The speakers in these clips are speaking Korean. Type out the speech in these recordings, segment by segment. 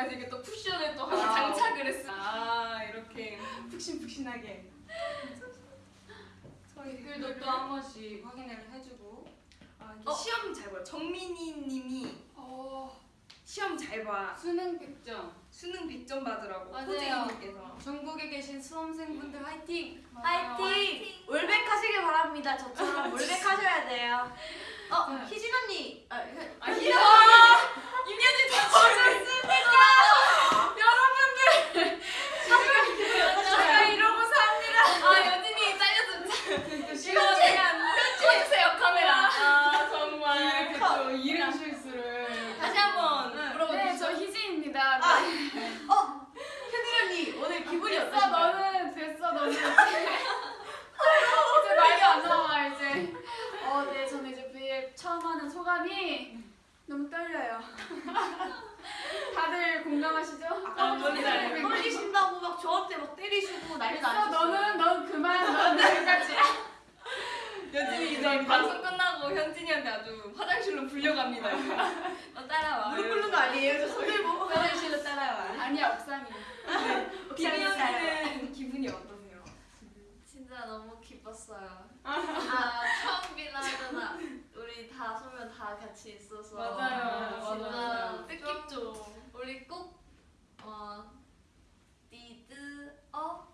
좋아해서 이게 또 쿠션에 또 하나 아. 장착을 했어. 아 이렇게 푹신푹신하게. 댓글도 또 한 번씩 확인을 해주고. 아, 어? 시험 잘 봐. 정민이 님이 어... 시험 잘 봐. 수능 100점. 수능 빚점 받으라고 호재이님께서 전국에 계신 수험생분들 화이팅! 화이팅! 올백하시길 바랍니다. 저처럼 올백하셔야 돼요. 어, 네. 희진 언니! 아, 아 희진 언니! 임현진 다 거셨습니까? 됐어 너는 됐어 너는. 이제 말이 안 나와 이제. 어네 저는 이제 브이앱 처음 하는 소감이 너무 떨려요. 다들 공감하시죠? 아까 아, 떨리신다고 막 저한테 막 때리시고 난리 나셨어 너는 넌 그만 넌 여기까지. 현진이 이제 네. 방송 끝나고 현진이한테 아주 화장실로 불려갑니다. 너 따라와. 무릎 꿇는 거 아니에요? 저 손들고 화장실로 따라와. 아니야 옥상이 네. 비비 언니는 기분이 어떠세요? 진짜 너무 기뻤어요. 아, 아 처음 빌라잖아. 우리 다 소면 다 같이 있어서 맞아요. 진짜 맞아요. 뜻깊죠. 우리 꼭 어, 니드 어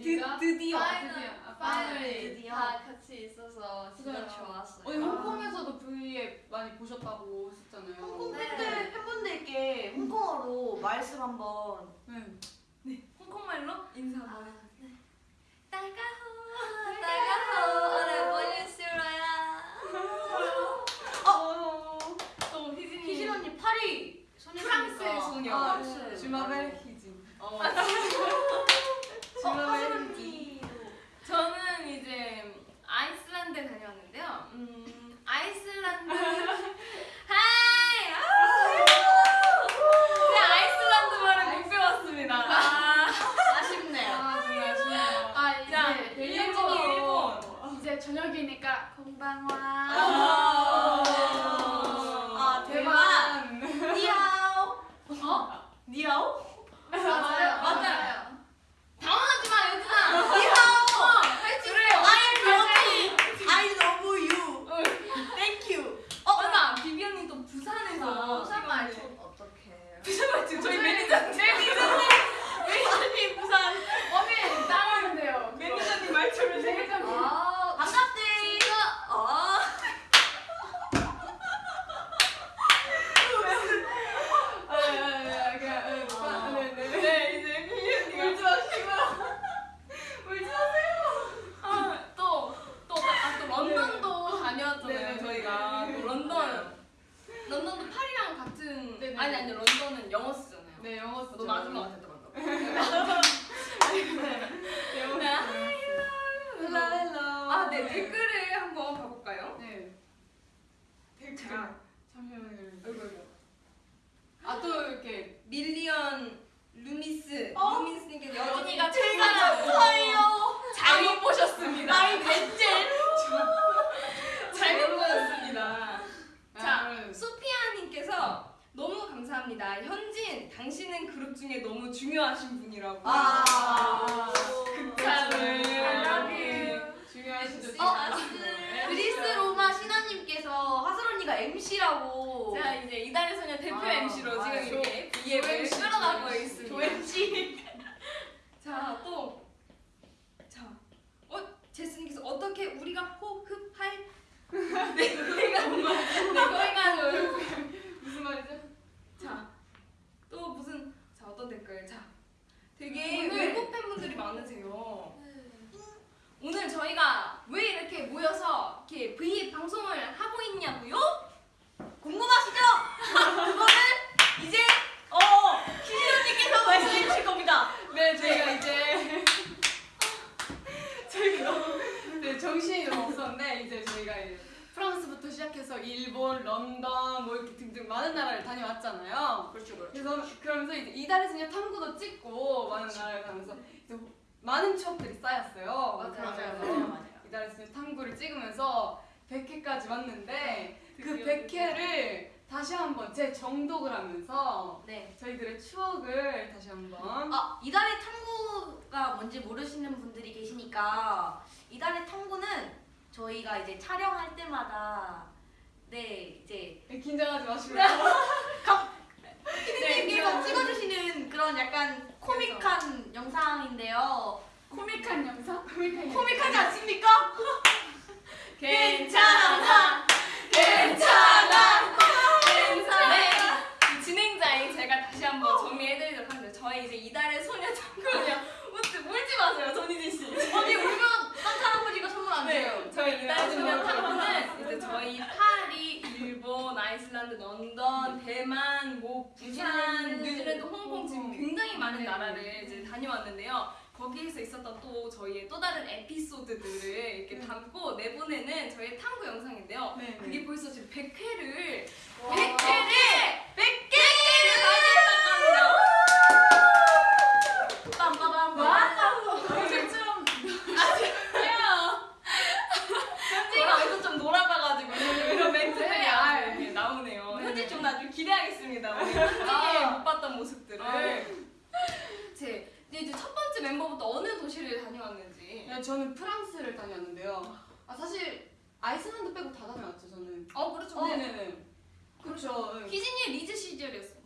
드디어 드디어 아, 파이널리 아, 다 같이 있어서 진짜 좋았어요. 어, 홍콩에서도 V앱 많이 보셨다고 하셨잖아요. 홍콩 네. 팬들 팬분들께 홍콩어로 말씀 한번. 네. 네. 홍콩말로 인사 한번 아, 네. 따가워 따가워 오늘 보는 수로야. 또 희진 희진 언니 파리 프랑스의 소녀. 아, 네. 주마벨 희진. 어. 네. 허수언니 저는 이제 아이슬란드에 다녀왔는데요. 음, 아이슬란드. 하이! 아, 네, 아이슬란드 말을 못 배웠습니다. 아, 아쉽네요. 아, 정말 아쉽네요. 아, 이제 일본, 일본 이제 저녁이니까 건방와 아, 아, 대박. 니아오. 어? 니아오? 맞아요. 너무 아줌마 같았다 방금 영어 네. 쓰죠. Hello, hello. 아네 댓글을 한번 봐볼까요? 네. 댓글. 자. 잠시만요. 아이고 아이고 아또 이렇게 밀리언 루미스 어? 루미스님께 여진이가 제가 최고라고 감사해요. 잘못 보셨습니다 나이 넷째. 잘못 보셨습니다 자, 아, 소피아님께서 너무 감사합니다. 현진, 당신은 그룹 중에 너무 중요하신 분이라고. 아. 극찬을. I love you. 중요하시죠. 어? 네. 그리스 로마 신화님께서 하슬 언니가 MC라고. 자, 이제 이달의 소녀 대표 아, MC로 아, 지금 조- 이렇게 B앱을 MC, 끌어가고 조 MC. 있습니다. 조 MC. 자, 또. 자, 어, 제스님께서 어떻게 우리가 호흡할 네, 거기가 네, 거기가 무슨 말이죠? 자, 또 무슨 자 어떤 댓글? 자, 되게 오늘- 외국 팬분들이 많으세요. 오늘 저희가 왜 이렇게 모여서 이렇게 V 방송을 하고 있냐고요? 궁금하시죠? 그거는 이제 어 희진 언니께서 말씀해 주실 겁니다. 네, 저희가 이제 저희가 네, 정신이 너무 없었는데 이제 저희가 이제 프랑스부터 시작해서 일본, 런던 뭐 이렇게 등등 많은 나라를 다녀왔잖아요. 그렇죠, 그렇죠. 그래서 그러면서 이제 이달의 소녀 탐구도 찍고 많은 나라를 가면서 이제 많은 추억들이 쌓였어요. 맞아요, 그러면서 맞아요, 맞아요. 이달의 소녀 탐구를 찍으면서 100회까지 왔는데 그 드디어 100회를 다시 한번 재정독을 하면서 네. 저희들의 추억을 다시 이달의 탐구가 뭔지 모르시는 분들이 계시니까 이달의 탐구는 저희가 이제 촬영할 때마다 네 이제 네, 긴장하지 마시고 피디님께서 찍어주시는 그런 약간 코믹한 영상인데요. 코믹한 영상? 코믹한 코믹하지 않습니까? 괜찮아, 괜찮아, 괜찮아. 네, 이 진행자인 제가 다시 한번 정리해드리도록 하겠습니다. 저희 이제 이달의 소녀 참고요. 웃지 울지 마세요, 전희진 씨. 언니 울면 산타 할아버지가 선물 안 줘요. 네, 저희 이달의 소녀 탐구는 이제 저희 파리, 일본, 아이슬란드, 런던, 대만, 뭐 부산, 뉴질랜드, 홍콩 지금. 굉장히 많은 네. 나라를 이제 다녀왔는데요. 거기에서 있었던 또 저희의 또 다른 에피소드들을 이렇게 네. 담고 내보내는 저희 탐구 영상인데요. 네, 그게 벌써 지금 100회를 와. 100회를 100개를 다녀왔다고 빰빠밤. 언제 좀 아니에요. 현지가 여기서 좀 놀아봐가지고 이런 멘트들이 네, 아주 아, 이렇게 나오네요. 네, 현지 네. 좀 나중에 기대하겠습니다. 우리 아. 못 봤던 모습들을. 아. 제 이제 첫 번째 멤버부터 어느 도시를 다녀왔는지. 네, 저는 프랑스를 다녔는데요. 아 사실 아이슬란드 빼고 다 다녀왔죠 저는. 어 그렇죠. 어, 네네네. 그렇죠. 네. 희진이의 리즈 시절이었습니다.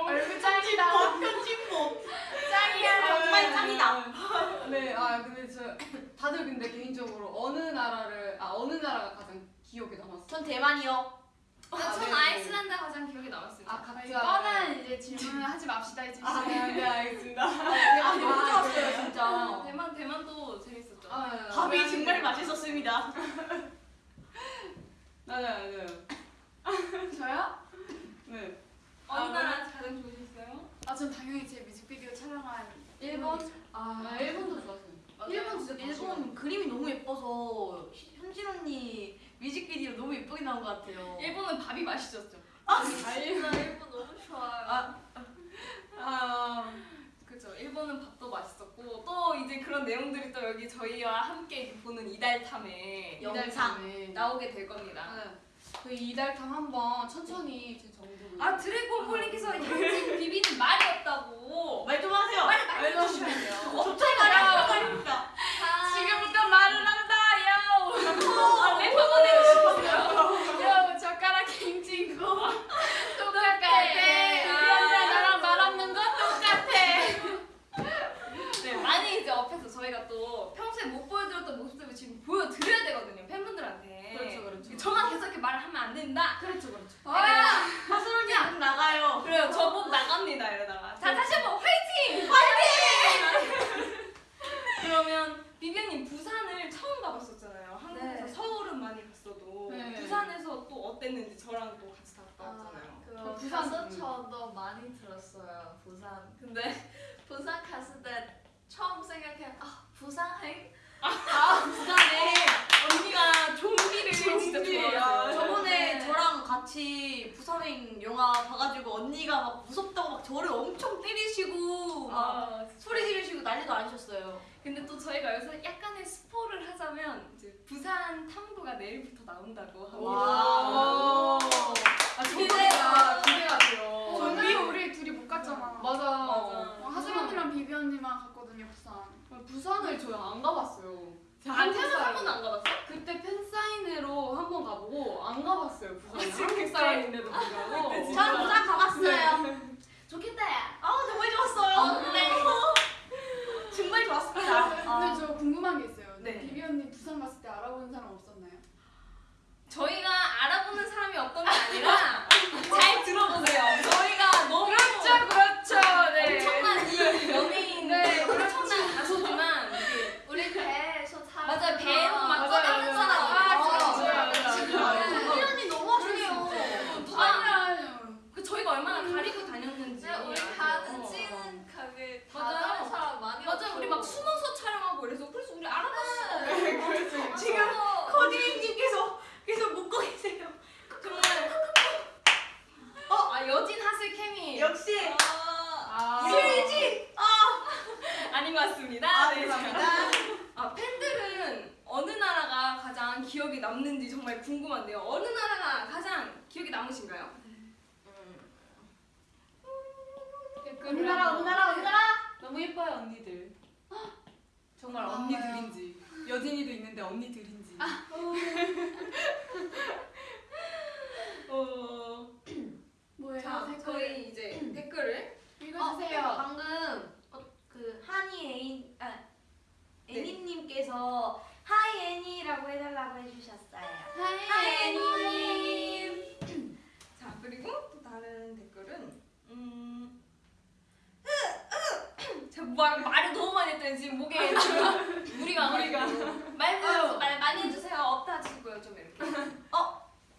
얼굴 짱이다. 편집복. 짱이야. 정말 짱이다. 네, 아 근데 저 다들 근데 개인적으로 어느 나라를 아 어느 나라가 가장 기억에 남았어? 전 대만이요. 전 아, 네, 네. 아이슬란드 가장 기억에 남았습니다. 아 각자. 뻔한 이제 질문을 하지 맙시다 이제. 아, 네, 네 알겠습니다. 아, 너무 아, 좋았어요, 그래요? 진짜. 대만 대만도 재밌었죠. 아, 네, 네. 밥이 정말 맛있었습니다. 맞아요, 맞아요. 저요? 네. 어느 아, 나라 가장 좋으셨어요? 아, 전 당연히 제 뮤직비디오 촬영한 일본? 아, 아, 일본도 좋았어요. 일본 아, 진짜 일본 그림이 너무 예뻐서 현진 언니 뮤직비디오 너무 예쁘게 나온 것 같아요. 일본은 밥이 맛있었죠. 아 진짜 일본 너무 좋아요. 아, 아 그렇죠. 일본은 밥도 맛있었고 또 이제 그런 내용들이 또 여기 저희와 함께 보는 이달 탐에 영상 나오게 될 겁니다. 응. 저희 이달탐 한번 천천히 제 정도로. 아 드래곤 폴링께서 현진 비비는 말이 없다고. 말 좀 하세요. 빨리 말해 주셔야 돼요. 갑자기 말이 말입니다. 지금부터 말을 한다, 요. 아, 래퍼 보내고 싶었어요. 요, 젓가락 갱친구. 똑같아. 현지야 나랑 말 없는 거 똑같아. 네, 많이 이제 앞에서 저희가 또 평소에 못 보여드렸던 모습들을 지금 보여드려야 되거든요, 팬분들한테. 그렇죠, 그렇죠. 저만 계속 이렇게 말을 하면 안 된다. 그렇죠 그렇죠. 아, 하수론이 안 나가요. 그래요, 저보고 나갑니다, 이러다가. 자, 다시 한번 화이팅! 화이팅! 그러면 비비언님 부산을 처음 가봤었잖아요. 한국에서 네. 서울은 많이 갔어도 네. 부산에서 또 어땠는지 저랑 또 같이 갔다 왔잖아요. 그그 부산- 부산 저도 많이 들었어요. 부산. 근데 부산 갔을 때 처음 생각해 아 부산 행 아, 부산에 언니가 좀비를 진짜 좋아해요. 저번에 네. 저랑 같이 부산행 영화 봐가지고 언니가 막 무섭다고 막 저를 엄청 때리시고 막 아, 소리 지르시고 난리도 아니셨어요. 근데 또 저희가 여기서 약간의 스포를 하자면 이제 부산 탐구가 내일부터 나온다고 합니다. 와. 아 기대가- 기대가 돼요. 저는 우리 둘이 못 갔잖아. 맞아. 맞아. 하수연이랑 비비 언니만 갔거든요 부산. 부산을 저희 안 가봤어요. 안 태어나서 한 번도 안 가봤어? 그때 팬사인회로 한 번 가보고 안 가봤어요 부산에. 진짜? 한국 사람인데도 불구하고. 저는 부산 가봤어요. 네. 좋겠다. 아 정말 좋았어요. 네. 정말 좋았습니다. 근데 아, 저 궁금한 게 있어요. 네. 비비 언니 부산 갔을 때 알아보는 사람 없었나요? 저희가 알아보는 사람이 없던 게 아니라 잘 들어보세요. 저희가 너무 그렇죠 그렇죠. 네. 엄청난 이 연예인 네, 엄청난 가수지만 이게 우리 배에서 타. 맞아요 배로 막 떠다니는. 사람 아, 맞아요. 네. 우리 언니 너무 하시네요. 누가. 그 저희가 얼마나 가리고 다녔는지 네, 우리? 가는 어. 찍는 가게 다 맞아요. 다른 사람 많이 없고. 우리 막 숨어서 촬영하고 그래서 그래서 우리 알아봤어. 네. 지금 맞아요. 커디님께서 계속 묶고 계세요. 정말 어, 아 여진 하슬 케미 역시 아. 슬지. 아닌 것 같습니다. 아, 네, 감사합니다. 아 팬들은 어느 나라가 가장 기억에 남는지 정말 궁금한데요. 어느 나라가 가장 기억에 남으신가요? 우리나라 우리나라 우리나라 너무 예뻐요 언니들. 정말 아, 언니들인지 여진이도 있는데 언니들인지. 어, 뭐예요? 자 댓글 저희 이제 댓글을 읽어주세요. 어, 방금 어, 그 한이 애인 아 네. 애니님께서 hi 애니라고 해달라고 해주셨어요. Hi hi 애니님. 자 그리고 또 다른 댓글은 음. 제가 말, 말을 너무 많이 했더니 지금 목에 지금 무리가 무리가. 말, 말 많이 해주세요 없다 치고요 좀 이렇게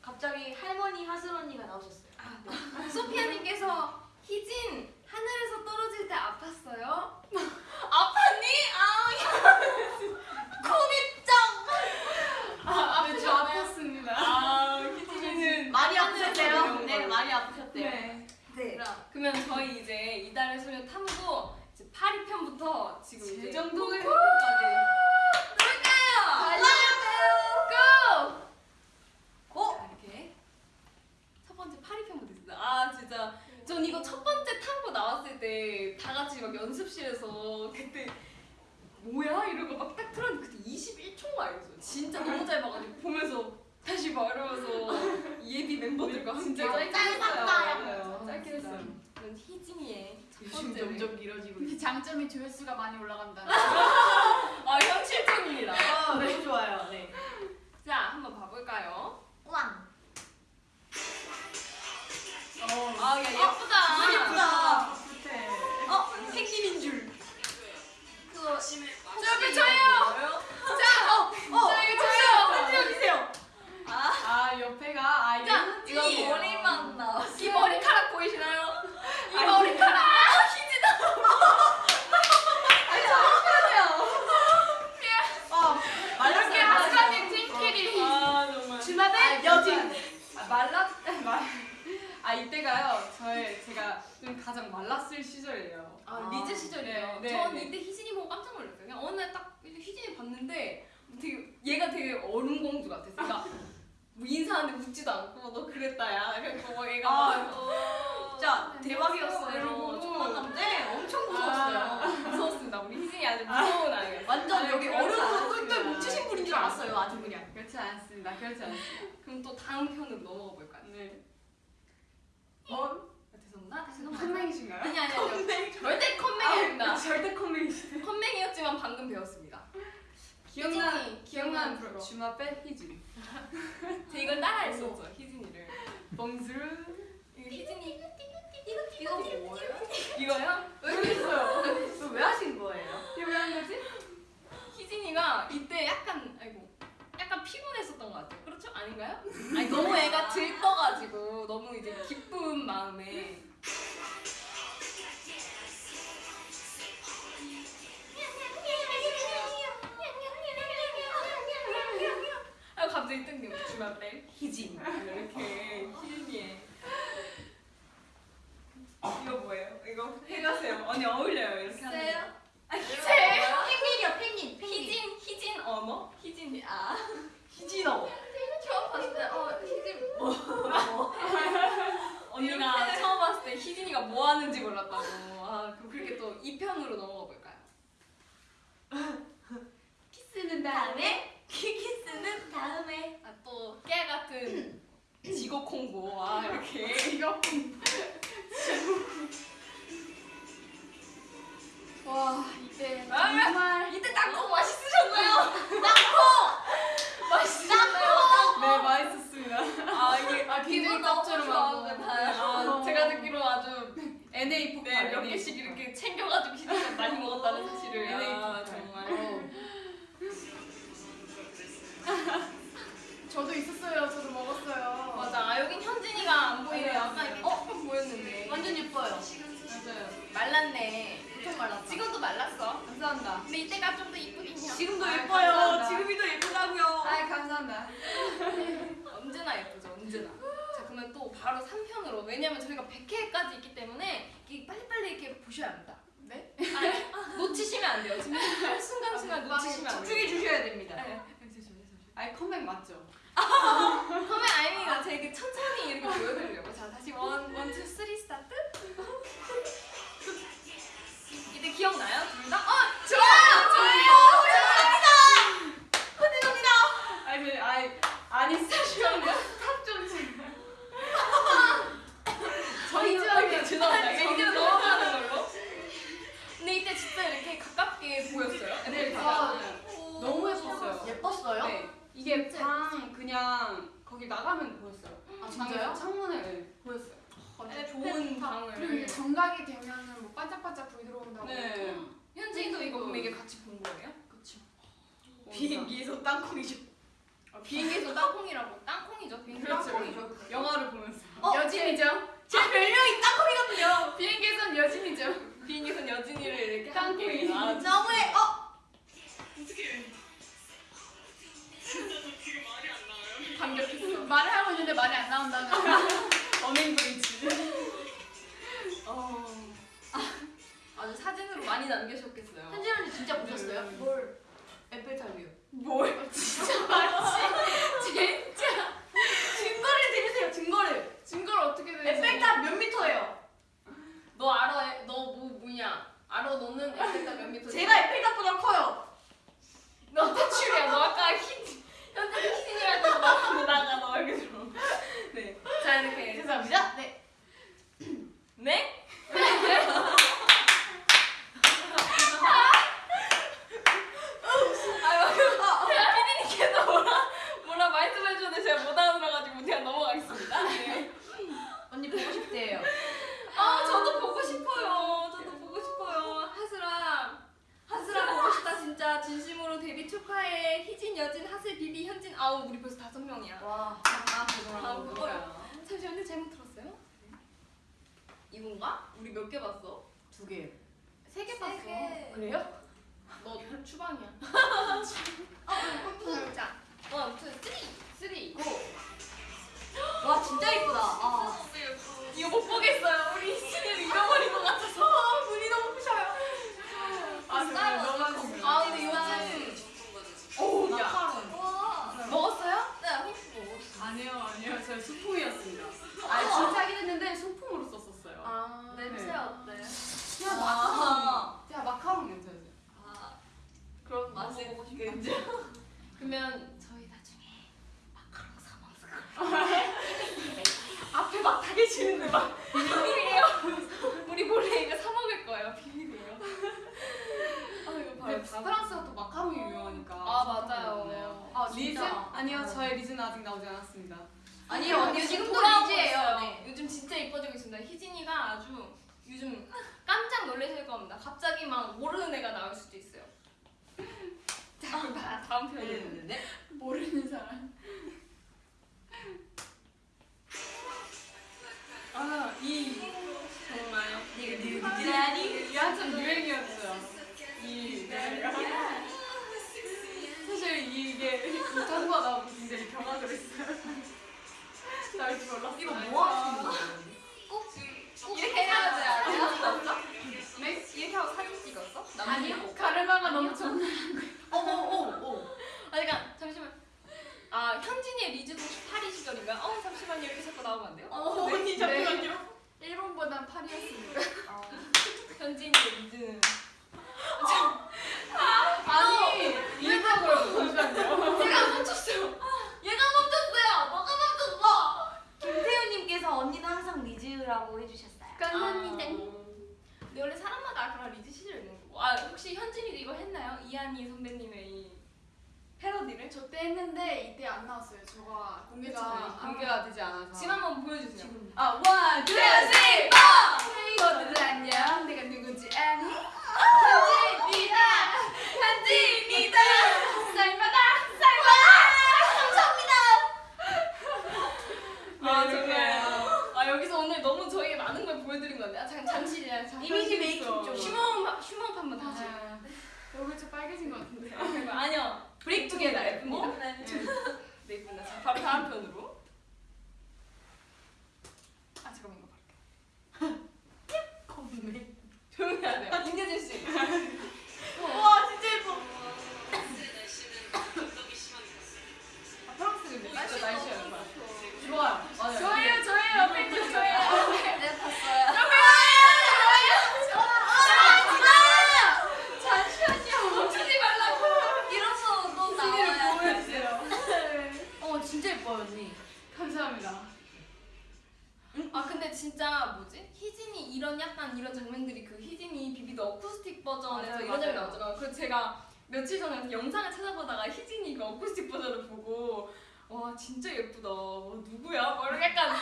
갑자기 할머니 하슬 언니가 나오셨어요. 아, 네. 소피아님께서 희진 하늘에서 떨어질 때 아팠어요? 아팠니? 아, 네, 저 아팠습니다. 아, 희진이는 많이 아프셨대요. 네, 걸로. 많이 아프셨대요. 네. 네. 그러면 저희 이제 이달의 소녀 탐구 이제 8위편부터 지금 이제 재정독을 꼭 까지 달려요. 고! 자, 이렇게 첫 번째 8위편부터 있습니다. 아 진짜 전 이거 첫 번째 탐구 나왔을 때 다 같이 막 연습실에서 그때 뭐야 이러고 막 딱 틀었는데 그때 21초인가 이랬어요. 진짜 너무 짧아가지고 보면서 다시 봐 이러면서 예비 멤버들과 진짜 함께. 했어요. 짧게. 했어요. 그건 희진이의 첫 요즘 번째 점점 길어지고 그 있어요. 장점이 조회수가 많이 올라간다. 아 현실적입니다. 아, 너무 좋아요. 네. 자 한번 봐볼까요? 왕. 아 야, 예쁘다. 예쁘다. 어, 생님인 줄. 그거 저 옆에 저요. 자, 어, 어, 자 이거 저요. 찍어주세요. 아 옆에가 아 자, 이거 머리만 나왔어. 이 머리카락 보이시나요? 이 머리카락. 아, 희진아. 어, 말랐어요. 이렇게 하수연님 팀끼리. 아 정말. 준하대 여진. 아, 말랐 말. 아 이때가요. 저의 제가 좀 가장 말랐을 시절이에요. 아 리즈 시절이에요. 네, 네, 전 네. 이때 희진이 보고 깜짝 놀랐어요. 그냥 어느 날 딱 희진이 봤는데 되게 얘가 되게 얼음공주 같았어. 그러니까 뭐 인사하는데 웃지도 않고 너 그랬다 야. 그래서 막 얘가 아, 막 어, 진짜 대박이었어요. 이러고. 저 만났는데 엄청 무서웠어요. 무서웠습니다. 우리 희진이 아주 무서운 아이였어요. 완전 여기 얼음으로 않습니다. 똘똘 뭉치신 분인 줄 알았어요. 아주 그냥. 그렇지 않습니다. 그렇지 않습니다. 그럼 또 다음 편으로 넘어가 볼까요? 네. 어? 아, 죄송합니다. 컴맹이신가요? 아니 아니 아니. 절대 컴맹이 아닙니다. 절대 컴맹이시네. 컴맹이었지만 방금 배웠습니다. 기억나 기억나는 프로. 프로 주마 빼 희진. 저 이걸 따라했었죠 희진이를. 이거 희진이 이거 뭐예요? 이거요? 왜 그랬어요? 왜 하신 거예요? 이거 왜 한 거지? 희진이가 이때 약간 아이고 약간 피곤했었던 것 같아요. 그렇죠? 아닌가요? 아니 너무 애가 들떠가지고 너무 이제 기쁜 마음에 아 갑자기 뜬금 주말 때 희진 이렇게 희진이의 이거 뭐예요? 이거 해가세요. 언니 어울려요 이렇게 하는 거. 세요? 아 펭귄이요, 펭귄. 펭귄. 희진 희진 언어 희진 아 희진어. 봤을 때 어 희진 언니가 처음 봤을 때 희진이가 뭐 하는지 몰랐다고. 아, 그럼 그렇게 또 2편으로 넘어가 볼까요? 키스는 다음에 키키스는 다음에. 아, 또 깨 같은 지곡 홍보. 아, 이렇게. 이거 와 이때 아, 정말 이때 땅콩 맛있으셨나요? 네 맛있었습니다. 아, 이게 아 기분 너무. 좋았는데요. 아, 제가 듣기로 아주 NA 폭발. 네, 몇 개씩. 이렇게 챙겨가지고 희진이가 많이 먹었다는 사실을. NA 아, 폭발. 정말. 저도 있었어요. 저도 먹었어요. 맞아. 아, 여긴 현진이가 안 보이네요. 아까 이렇게 조금 보였는데. 완전 예뻐요. 맞아요. 말랐네. 엄청 말랐다. 지금도 말랐어. 감사합니다. 근데 이때가 좀 더 이쁘긴 해요. 지금도 아, 예뻐요. 감사합니다. 지금이 더 예쁘다고요. 아 감사합니다. 언제나 예쁘죠, 언제나. 자, 그러면 또 바로 3편으로. 왜냐면 저희가 100회까지 있기 때문에 빨리빨리 이렇게 보셔야 합니다. 네? 아니, 놓치시면 안 돼요. 지금 한 순간순간 놓치시면 안 돼요. 집중해 주셔야 됩니다. 네. I come back 맞죠? 그러면 아닙니다. 제가 천천히 이렇게 보여드리려고. 자, 다시 one, one, two, three start. 이때 기억나요? 둘 다? 어! 좋아요! 좋아요! 아니 그 아이 아니 스타시오는 탑좀 제가. 저희 저희 죄송합니다. 이제 넘어가는 걸로. 근데 이때 진짜 이렇게 가깝게 보였어요. 네, 아, 너무 예뻤어요. 예뻤어요? 네. 이게 방 그냥 거기 나가면 보였어요. 아 진짜요? 방 창문에 네, 보였어요. 네, 좋은 방을. 그리고 이게 정각이 되면은 뭐 반짝반짝 불이 들어온다고. 네. 현진이도 이거 그럼 이게 같이 본 거예요? 그쵸. 비행기에서 땅콩이죠. 아, 비행기에서 땅콩이라고. 땅콩이죠. 비행기 그렇죠. 땅콩이죠. 영화를 보면서. 어, 여진이죠. 제 별명이 땅콩이거든요. 비행기에선 여진이죠. 비행기에서 여진이를 이렇게 땅콩이. 아, 너무해. 어, 감격했어. 말을 하고 있는데 말이 안 나온다는. 어닝 브리지. 어. 아주 사진으로 많이 남겨주셨겠어요. 현진 언니 진짜 보셨어요? 뭘? 에펠탑이요. 뭘? 증거를 드리세요. 증거를. 증거를 어떻게 내? 에펠탑 몇 미터예요? 너 알아? 너 뭐 뭐냐? 알아? 너는 에펠탑 몇 미터? 제가 에펠탑보다 커요. 너 퇴출이야. 너 아까 희 현재 또 나가고 나가 너 들어. 네. 자 이렇게. 죄송합니다. 네. 네? 아 좋아요. 맞아요. 저예요, 저예요. 팬클 저예요. 네 봤어요. 보여주세요. 어 진짜 예뻐요 언니. 감사합니다. 아 근데 진짜 뭐지? 희진이 이런 약간 이런 장면들이 그 희진이 비비드 어쿠스틱 버전에서 맞아요, 이런 장면. 나오잖아요. 그래서 제가 며칠 전에 영상을 찾아보다가 희진이 그 어쿠스틱 버전을 보고 와 진짜 예쁘다. 와, 누구야? 막 이렇게 약간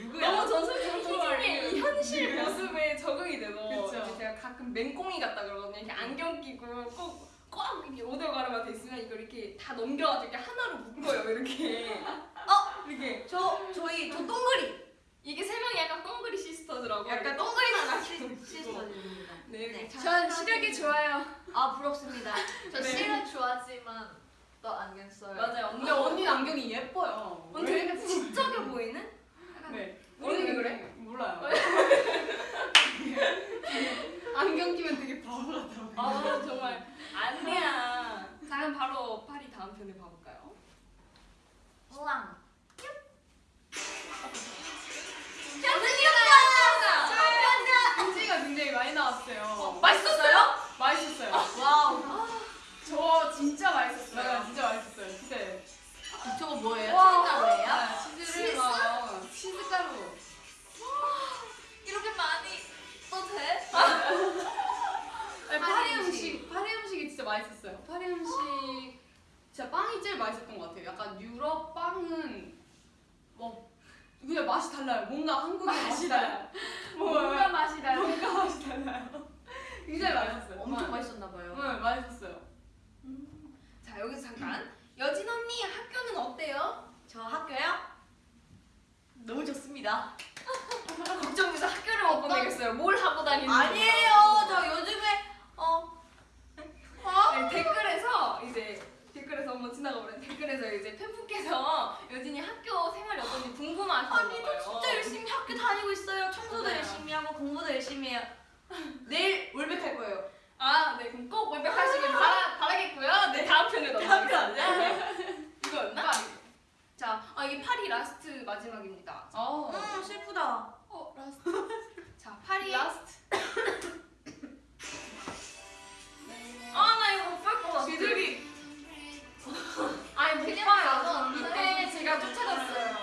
누구야? 너무 전설적인 희진의 이 현실 모습에 적응이 돼서 그쵸. 제가 가끔 맹꽁이 같다 그러거든요. 이렇게 안경 끼고 꼭. 꼭 이렇게 오디오 가르마 돼 있으면 이걸 이렇게 다 넘겨가지고 이렇게 하나로 묶어요 이렇게 어 이렇게 저 저희 저 동그리. 이게 세 명이 약간 꽁그리 시스터더라고 약간 동그리 나나 시스터입니다. 네, 네. 네. 전 시력이 좋아요. 아 부럽습니다. 저 네. 실은 좋아하지만 또 안경 써요. 맞아요. 근데 언니 안경이 예뻐요. 언니 되게 지적해 보이는? 네. 언니 왜 그래? 몰라요. 안경 끼면 되게 바보 같아. 아 정말 아니야. 자 그럼 바로 파리 다음 편을 봐볼까요? 우왕. 굉장히 많이 나왔어요. 맛있었어요? 맛있었어요. Wow. 저 진짜 맛있었어요. 진짜 맛있었어요. 네. 저거 뭐예요? 와. 치즈가루예요? 아, 치즈를 막 치즈가루. 이렇게 많이 또 돼? 아니, 파리 음식, 파리 음식이 진짜 맛있었어요. 파리 음식 진짜 빵이 제일 맛있었던 것 같아요. 약간 유럽 빵은 뭐 그냥 맛이 달라요. 뭔가 한국의 맛이 달라요. 뭔가 맛이 나요. 뭔가 맛이 달라요. 굉장히 맛있었어요. 엄청 네. 맛있었나 봐요. 네, 맛있었어요. 자 여기서 잠깐 여진 언니 학교는 어때요? 저 학교요? 너무 좋습니다. 걱정돼서 학교를 못 보내겠어요. 뭘 하고 다니는지. 아니에요. 저 요즘에 어 네, 댓글에서 이제 댓글에서 한번 지나가 버렸는데 댓글에서 이제 팬분께서 여진이 학교 생활이 어떤지 궁금하시는 아니. 저 진짜 열심히 학교 다니고 있어요. 청소도. 열심히 하고 공부도 열심히 해요. 내일 완벽할 거예요. 아, 네, 그럼 꼭 완벽하시길 바라, 바라겠고요. 네, 다음 편으로 넘어가겠습니다. 네. 이거였나? 자, 아, 이게 파리 last 마지막입니다. 어, 음, 슬프다. 어, last. 자, 파리. Last. 아, 나 이거 못 볼 것 같아. 비둘기. 아니, 못 봐요. 이때 제가 쫓아갔어요.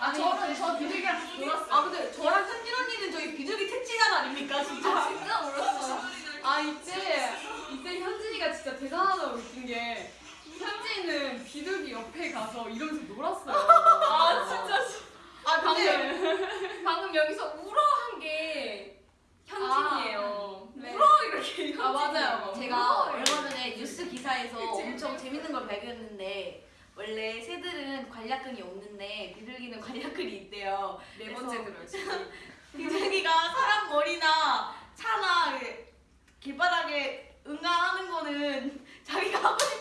아, 저는 저 비둘기랑 놀았어요. 아, 근데 저랑 현진 언니는 저희 비둘기 택지단 아닙니까, 진짜? 아, 진짜 몰랐어요. 아 이때 이때 현진이가 진짜 대단하다고 느낀 게 현진이는 비둘기 옆에 가서 이러면서 놀았어요. 아 진짜. 아 방금 아, 네. 방금 여기서 울어 한 게 현진이에요. 아, 네. 울어 이렇게. 현진이. 아 맞아요. 제가 얼마 전에 뉴스 기사에서 엄청 재밌는 걸 발견했는데. 원래 새들은 관략근이 없는데 비둘기는 관략근이 있대요. 네 번째 들어요. 비둘기가 사람 머리나 Stop it.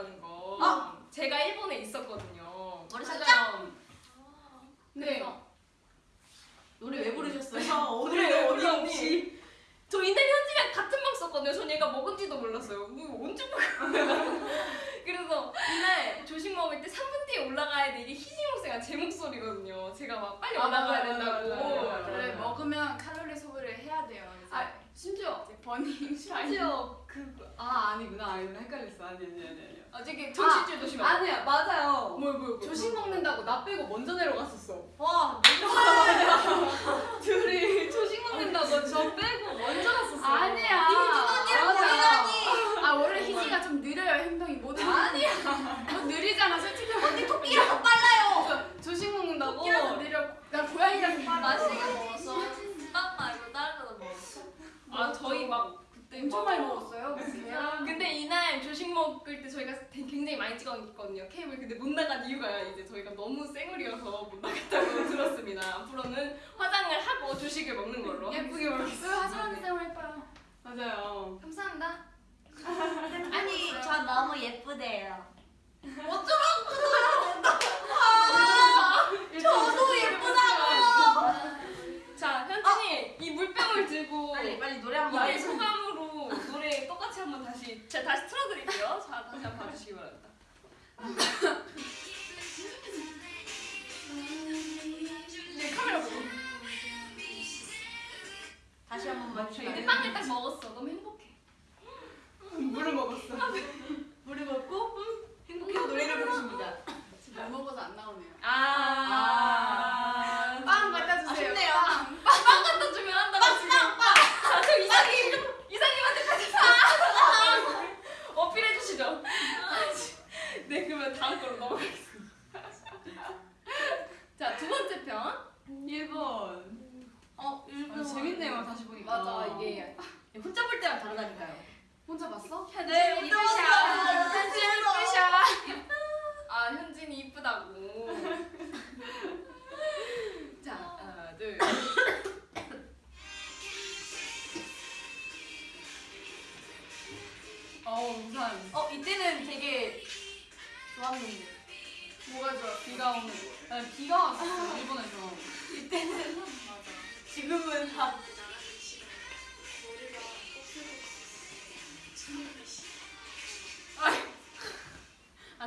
있었다는 거. 어? 제가 일본에 있었거든요. 머리 맞아요. 네. 노래 왜 부르셨어요? 오늘 어디 없이 저 이날 현지랑 같은 방 썼거든요. 전 얘가 먹은지도 몰랐어요. 뭐 언제 먹은 그래서 이날 조식 먹을 때 3분 뒤에 올라가야 돼. 이게 희진 목소리가 제 목소리거든요. 제가 막 빨리 아, 올라가야 된다고. 맞아요. 원래 먹으면 칼로리 소비를 해야 돼요. 이제. 아 심지어 이제 버닝. 심지어 그아 아니구나 아니구나 헷갈렸어 아니 아니 아니 아, 저기 정신줄 조심하고. 아니야 맞아요. 뭐야 뭐야. 조식 먹는다고 나 빼고 먼저 내려갔었어. 와, 둘이 조식 먹는다고 저 빼고 먼저 갔었어. 아니야. 아 원래 희지가 좀 느려요 행동이 모든. 아니야. 너 느리잖아 솔직히. 언니 토끼라서 빨라요. 조식 먹는다고. 토끼라서 느려. 나 고양이라서 빨라. 맛있게 먹었어. 빵 말고 다른 거도 먹었어. 아 저희 막 그때 엄청 막- 많이 먹었어요. 계란. 근데 이날 조식 먹을 때 저희가 되- 굉장히 많이 찍었거든요 케이블 근데 못 나간 이유가 이제 저희가 너무 쌩얼이어서 못 나갔다고 들었습니다 앞으로는 화장을 하고 조식을 먹는 걸로 예쁘게 먹겠어. 하지만 생활 해봐요. 맞아요. 감사합니다 아니, 저 너무 예쁘대요. 저도 예쁘다고. 빨리 빨리 노래 한번 이게 소감으로 노래 똑같이 한번 다시 제가 다시 틀어드릴게요. 자 다시 한번 봐주시기 바랍니다. 네 카메라 보고. 다시 한 번만 이제 주세요. 빵을 딱 먹었어. 너무 행복해. 물을 먹었어. 물을 먹고 행복해서 노래를 부르십니다. 못 먹어서 안 나오네요. 아. 빵 갖다 주세요. 아쉽네요. 빵 갖다 주면 한다고 지금. 아, 저 이사님 이사님한테 같이 사. 어필해 주시죠. 네 그러면 다음 걸로 넘어가겠습니다. 자두 번째 편. 1번. 어, 아, 재밌네요, 다시 보니까. 맞아 이게 혼자 볼 때랑 다르다니까요. 혼자 봤어? 네 혼자 이쁘샤. 봤어요. 아 현진이 이쁘다고. 자 하나 둘. 어, 우산. 어, 이때는 되게 좋았는데. 뭐가 좋아? 비가 오는. 아, 비가 왔어, 일본에서. 이때는 지금은 다 아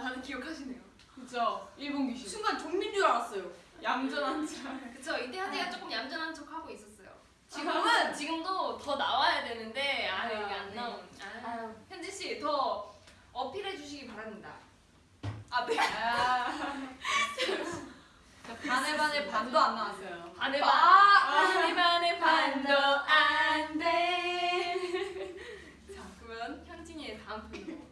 다들 기억하시네요. 그죠? 일본 귀신. 순간 좀비인 줄 알았어요. 얌전한 줄. 그쵸 이때 현진이가 조금 얌전한 척 하고 있었어요. 지금은 지금도 더 나와야 되는데 아 이게 안 네. 나온. 아. 현진 씨더 어필해 주시기 바랍니다. 아 네. 아. 반에 반에 반도 안 나왔어요. 반에 아. 반. 반에 반에 반도 안 돼. 자 그러면 현진이의 다음 편으로.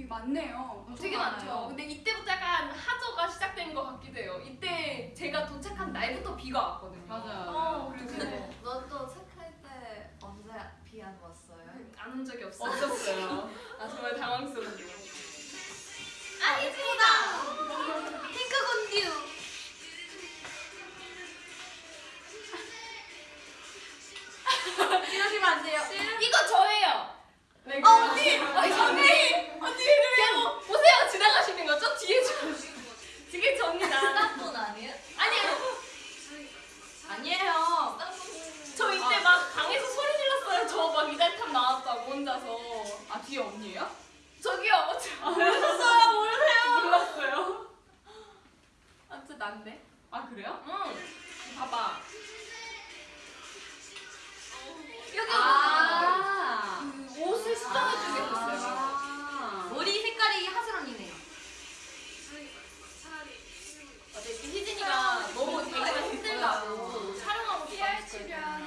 되게 많네요. 되게 많죠. 근데 이때부터 약간 하저가 시작된 것 같기도 해요. 이때 제가 도착한 날부터 비가 왔거든요. 맞아요. 어, 그래서 너또 체크할 때 언제 비 안 왔어요? 안 온 적이 없어요. 없었어요. 아 정말 당황스럽네요. 아, 예쁘다. 핑크 곤듀. 이러시면 안 돼요. 이거 저예요. 네, 어, 언니! 아니 언니 언니 그냥 보세요 지나가시는 거죠? 뒤에 저 뒤에 접니다. 스타폰 아니에요? 아니요 아니에요. 저 이때 막 방에서 소리 질렀어요. 저 막 이달탑 나왔다고 혼자서. 아, 뒤에 언니예요? 저기요. 저- 모르셨어요? 모르세요? 몰랐어요. 아무튼 난데. 아, 그래요? 응. 봐봐. 여기 아. 그 옷을 수정해주고 있었어요. 아. 머리 색깔이 하슬 언니네요. 어제 그 희 진이가 너무 되기가 힘들다고 촬영하고 싶었어요.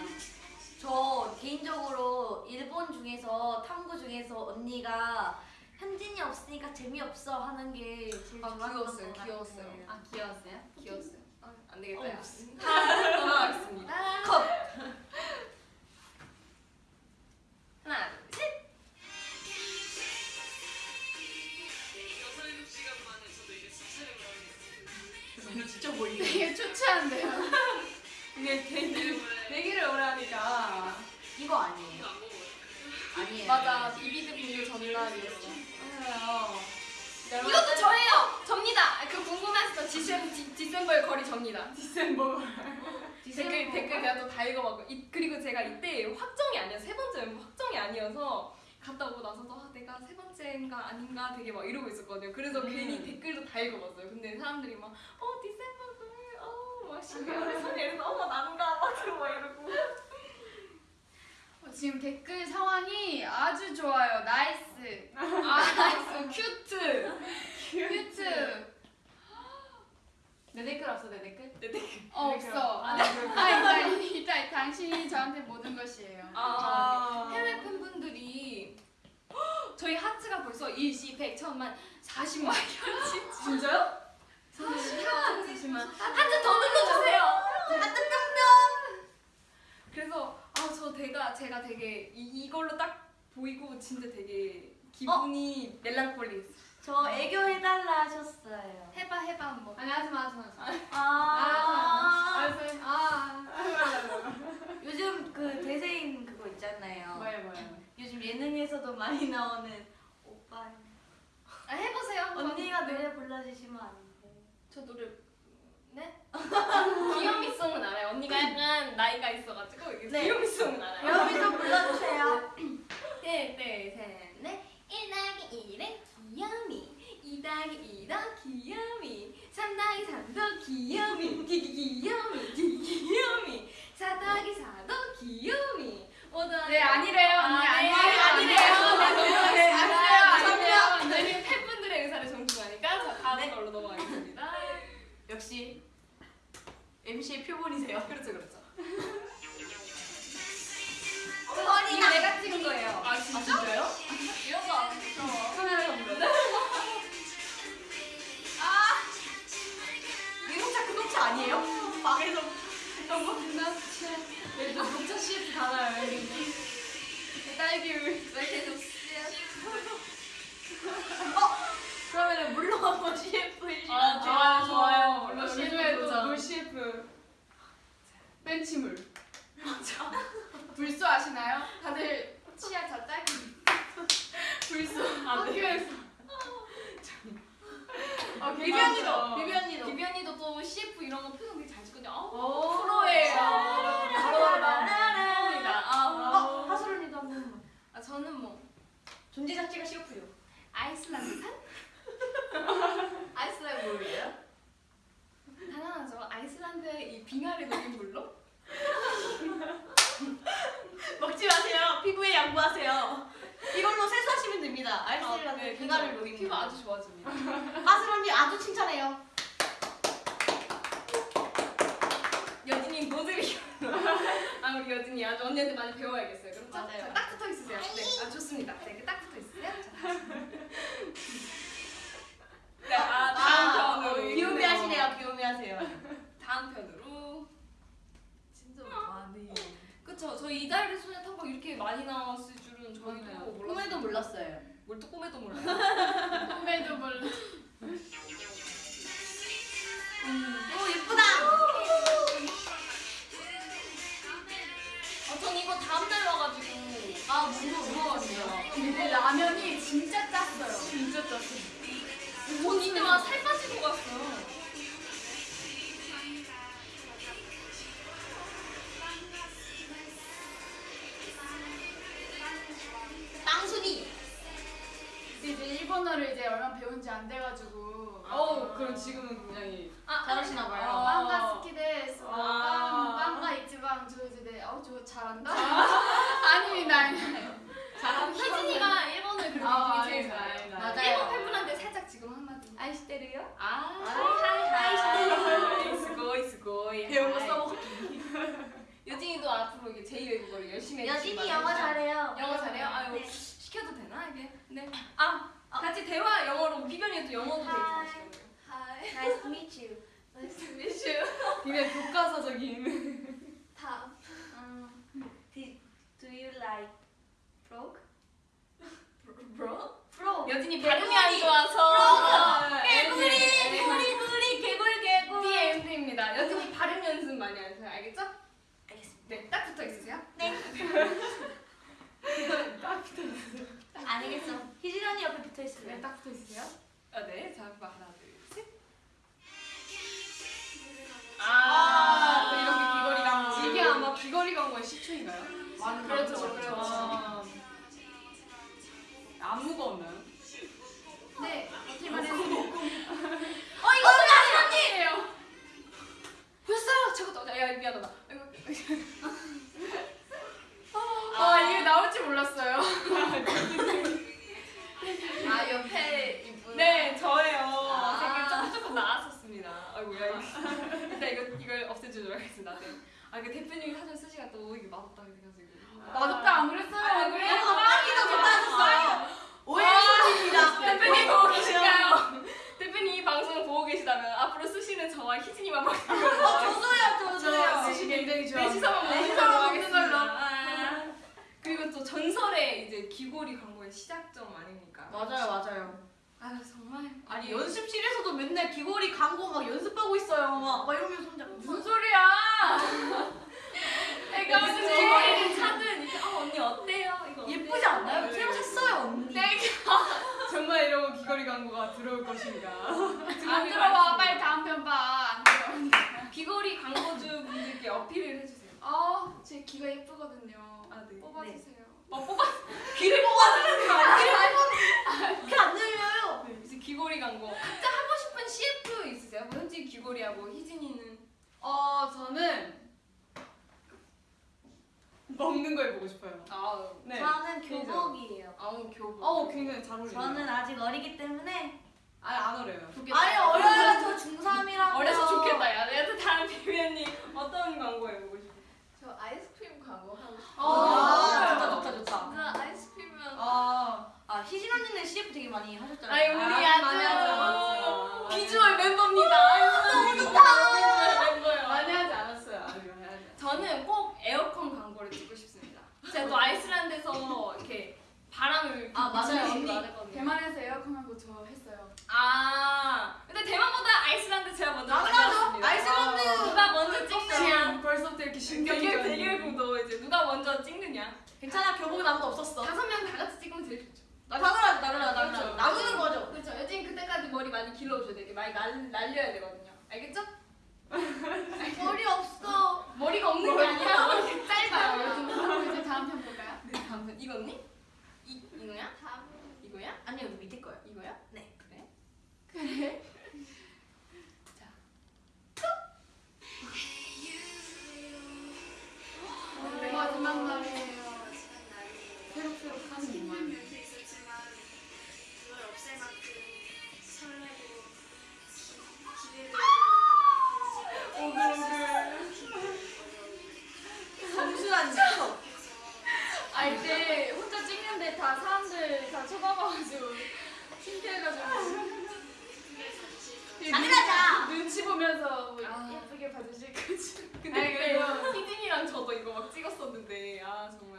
저 개인적으로 일본 중에서 탐구 중에서 언니가 현진이 없으니까 재미없어 하는 게 제일 아, 좋았던 귀여웠어요. 귀여웠어요. 아, 귀여웠어요? 귀여웠어요. 아, 안 되겠다. 어, 야. 다음 넘어가겠습니다. 컷. 하나, 둘, 셋. 이거 진짜 보이네. 되게 초췌한데요. 이게 되게 되기를 오래 하니까. 이거 아니에요. 아니에요. 맞아, 비비드 비밀 전날이었어. 맞아요. 이것도 저예요. 접니다. 그 궁금했어. Decem De, December의 girl이 접니다. December. 댓글 댓글 내가 또 다 읽어봤고 이, 그리고 제가 이때 확정이 아니어세 번째 멤버 확정이 아니어서 갔다 오고 나서도 아, 내가 세 번째인가 아닌가 되게 막 이러고 있었거든요. 그래서 음. 괜히 댓글도 다 읽어봤어요. 근데 사람들이 막 어 December girl, 어막 12월에 선이 이래서 어머 난가 막 이러고. 어, 지금 댓글 상황이 아주 좋아요. Nice. 아 nice cute. Cute. 내 댓글 없어, 내 댓글? 내 댓글. 어, 없어. 아, 아, 이따, 이따 당신이 저한테 모든 것이에요. 아, 해외 팬분들이 헉, 저희 하트가 벌써 일시 100, 천만 40만 현지 진짜요? 40만 40만 하트 더 눌러주세요 하트 뿅뿅. 그래서 아 저 제가 제가 되게 이, 이걸로 딱 보이고 진짜 되게 기분이 멜랑콜리 저 애교 해달라 하셨어요. 해봐 해봐 한번 아니, 하지 마, 하지 마. 하지 마. 아. 아, 요즘 그 대세인 그거 있잖아요. 뭐예요, 뭐예 요즘 예능에서도 많이 나오는 오빠. 아 해보세요 한번. 언니가 노래 불러주시면 안돼저 노래 네? 귀요미송은 알아요. 언니가 약간 나이가 있어가지고 네. 귀요미송은 알아요. 귀요미송 불러주세요. 셋넷셋넷 1 더하기 1은 귀요미 2 더하기 2도 귀요미 3 더하기 3도 귀요미 귀귀귀요미 귀귀귀요미 4 더하기 4도 귀요미 네 아니래요 언니 아니래요. 안 돼가지고. 어, 그럼 지금은 같이 대화 영어로 비변이도 영어도 되게 Hi. Hi. Nice to meet you. Nice to meet you. 이게 교과서적인. 다음. Um, did, do you like frog? frog? frog. 여진이 발음이 안 좋아서. frog. 네. 네. 개구리, 개구리, 구리, 개굴, 개굴. DMP입니다. 여진이 발음 연습 많이 하세요. 알겠죠? 알겠습니다. 네, 딱 붙어 있으세요? 네. 딱 붙어 있으세요. 아니겠어. 희진 언니 옆에 붙어 있을래? 딱 붙어 있으세요? 아, 네. 자, 하나, 둘, 셋. 아, 아 이렇게 귀걸이 광고. 이게 아마 귀걸이 광고의 시초인가요? 맞, 그렇죠, 그렇죠. 아, 안 무거워.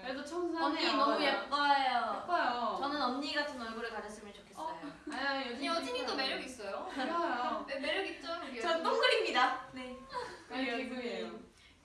그래도 청소하네요. 언니 너무 예뻐요. 예뻐요. 저는 언니 같은 얼굴을 가졌으면 좋겠어요. 아니 아니 언니 여진이도 매력 있어요. 있어요. 네, 매력 있죠 우리 전. 동글입니다. 네. 아니 여기에요.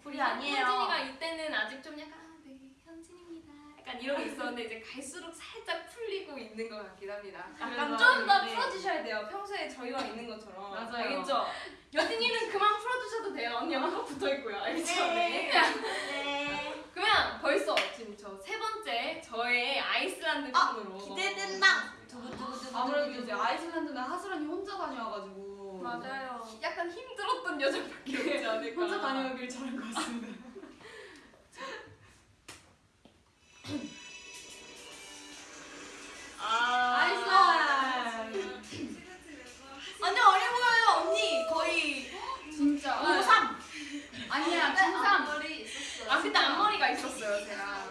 굴이 아니에요. 현진이가 이때는 아직 좀 약간 아, 네 현진입니다. 약간 이런 게 있었는데 이제 갈수록 살짝 풀리고 있는 것 같긴 합니다. 약간 그래서- 좀더 네. 풀어주셔야 돼요. 평소에 저희와 있는 것처럼. 맞아요. 알겠죠? 여진이는 그만 풀어주셔도 돼요. 언니가 꼭 붙어 있고요. 알겠죠? 네. 네. 네. 그러면 벌써 지금 저 세 번째 저의 아이슬란드 아, 편으로 기대된다. 두구두구두구. 아무래도 이제 아이슬란드는 하슬언니 혼자 다녀와가지고 맞아요. 약간 힘들었던 여자밖에 없지 않을까. 혼자 다녀오길 잘한 것 같습니다. 아, 아이슬란드. 완전 어려 보여요 언니. 거의 진짜. 고3. 아니야 네, 중3. 앞머리 있었어요. 아 그때 앞머리가 있었어요 제가.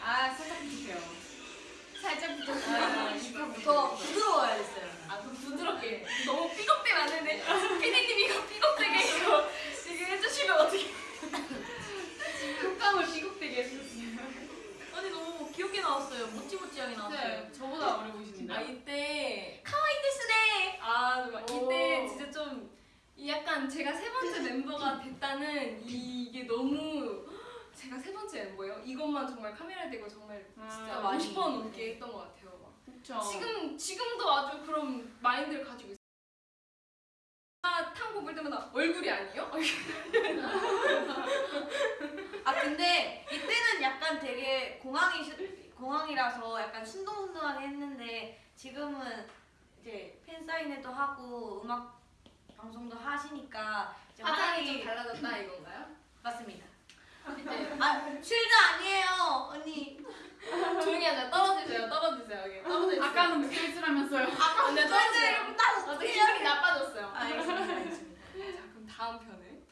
아 살짝 부족해요. 살짝. 아, 더 부드러워야 됐어요. 아, 좀 부드럽게. 너무 삐걱대면 안 되는데. 피디님 이거 삐걱대게 이거 이게 해주시면 어떻게. 콧감을 삐걱대게 해주셨어요. 언니 너무 귀엽게 나왔어요. 모찌모찌하게 나왔어요. 네, 저보다 어려 보이시는데. 아, 이때. 카와이 데스네. 아, 정말 이때 오. 진짜 좀. 이 약간 제가 세 번째 멤버가 됐다는 이게 너무. 제가 세 번째 멤버예요. 이것만 정말 카메라에 대고 정말 진짜 아, 많이. 50번 넘게 했던 것 같아요. 막. 그쵸. 지금 지금도 아주 그런 마인드를 가지고 있어요. 아, 탕고 볼 때마다 얼굴이 아니에요? 아 근데 이때는 약간 되게 공항이 공항이라서 약간 순둥순둥하게 했는데 지금은 이제 팬 사인회도 하고 음악 방송도 하시니까 이제 화장이 좀 달라졌다 이건가요? 맞습니다. 이제 아 쉴드 아니에요 언니. 조용히 하자. 떨어지세요. 떨어지세요. 여기 떨어져 있어요. 아까는 묵혀있으라면서요. 아까 근데 떨어져요. 이렇게 딱 어떻게 기분이 나빠졌어요. 아, 알겠습니다. 알겠습니다. 자, 그럼 다음 편을.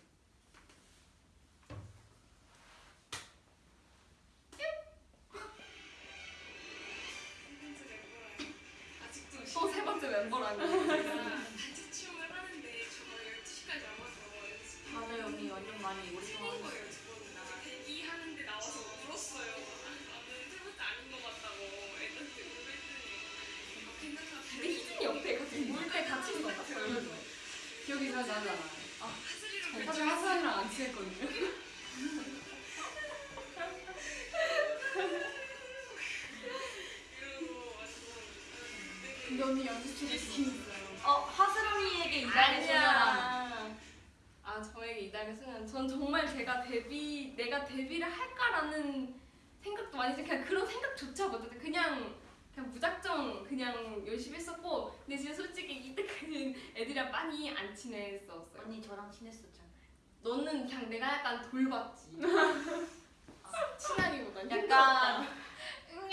또세 번째 멤버라니. 기억이 잘 나잖아. 하슬이랑 사실 하슬언니랑 안 친했거든요. 근데 언니 연습실에 스킨 있어요. 어 하슬언니에게 이달의 소녀랑 아아 저에게 이달의 소녀란 전 정말 제가 데뷔 내가 데뷔를 할까라는 생각도 많이 했어요 그냥 그런 생각조차 못했어요 그냥 그냥 무작정 그냥 열심히 했었고 근데 진짜 솔직히 이때까지는 애들이랑 많이 안 친했었어요 언니 저랑 친했었잖아. 너는 그냥 내가 약간 돌봤지 친하기보단 약간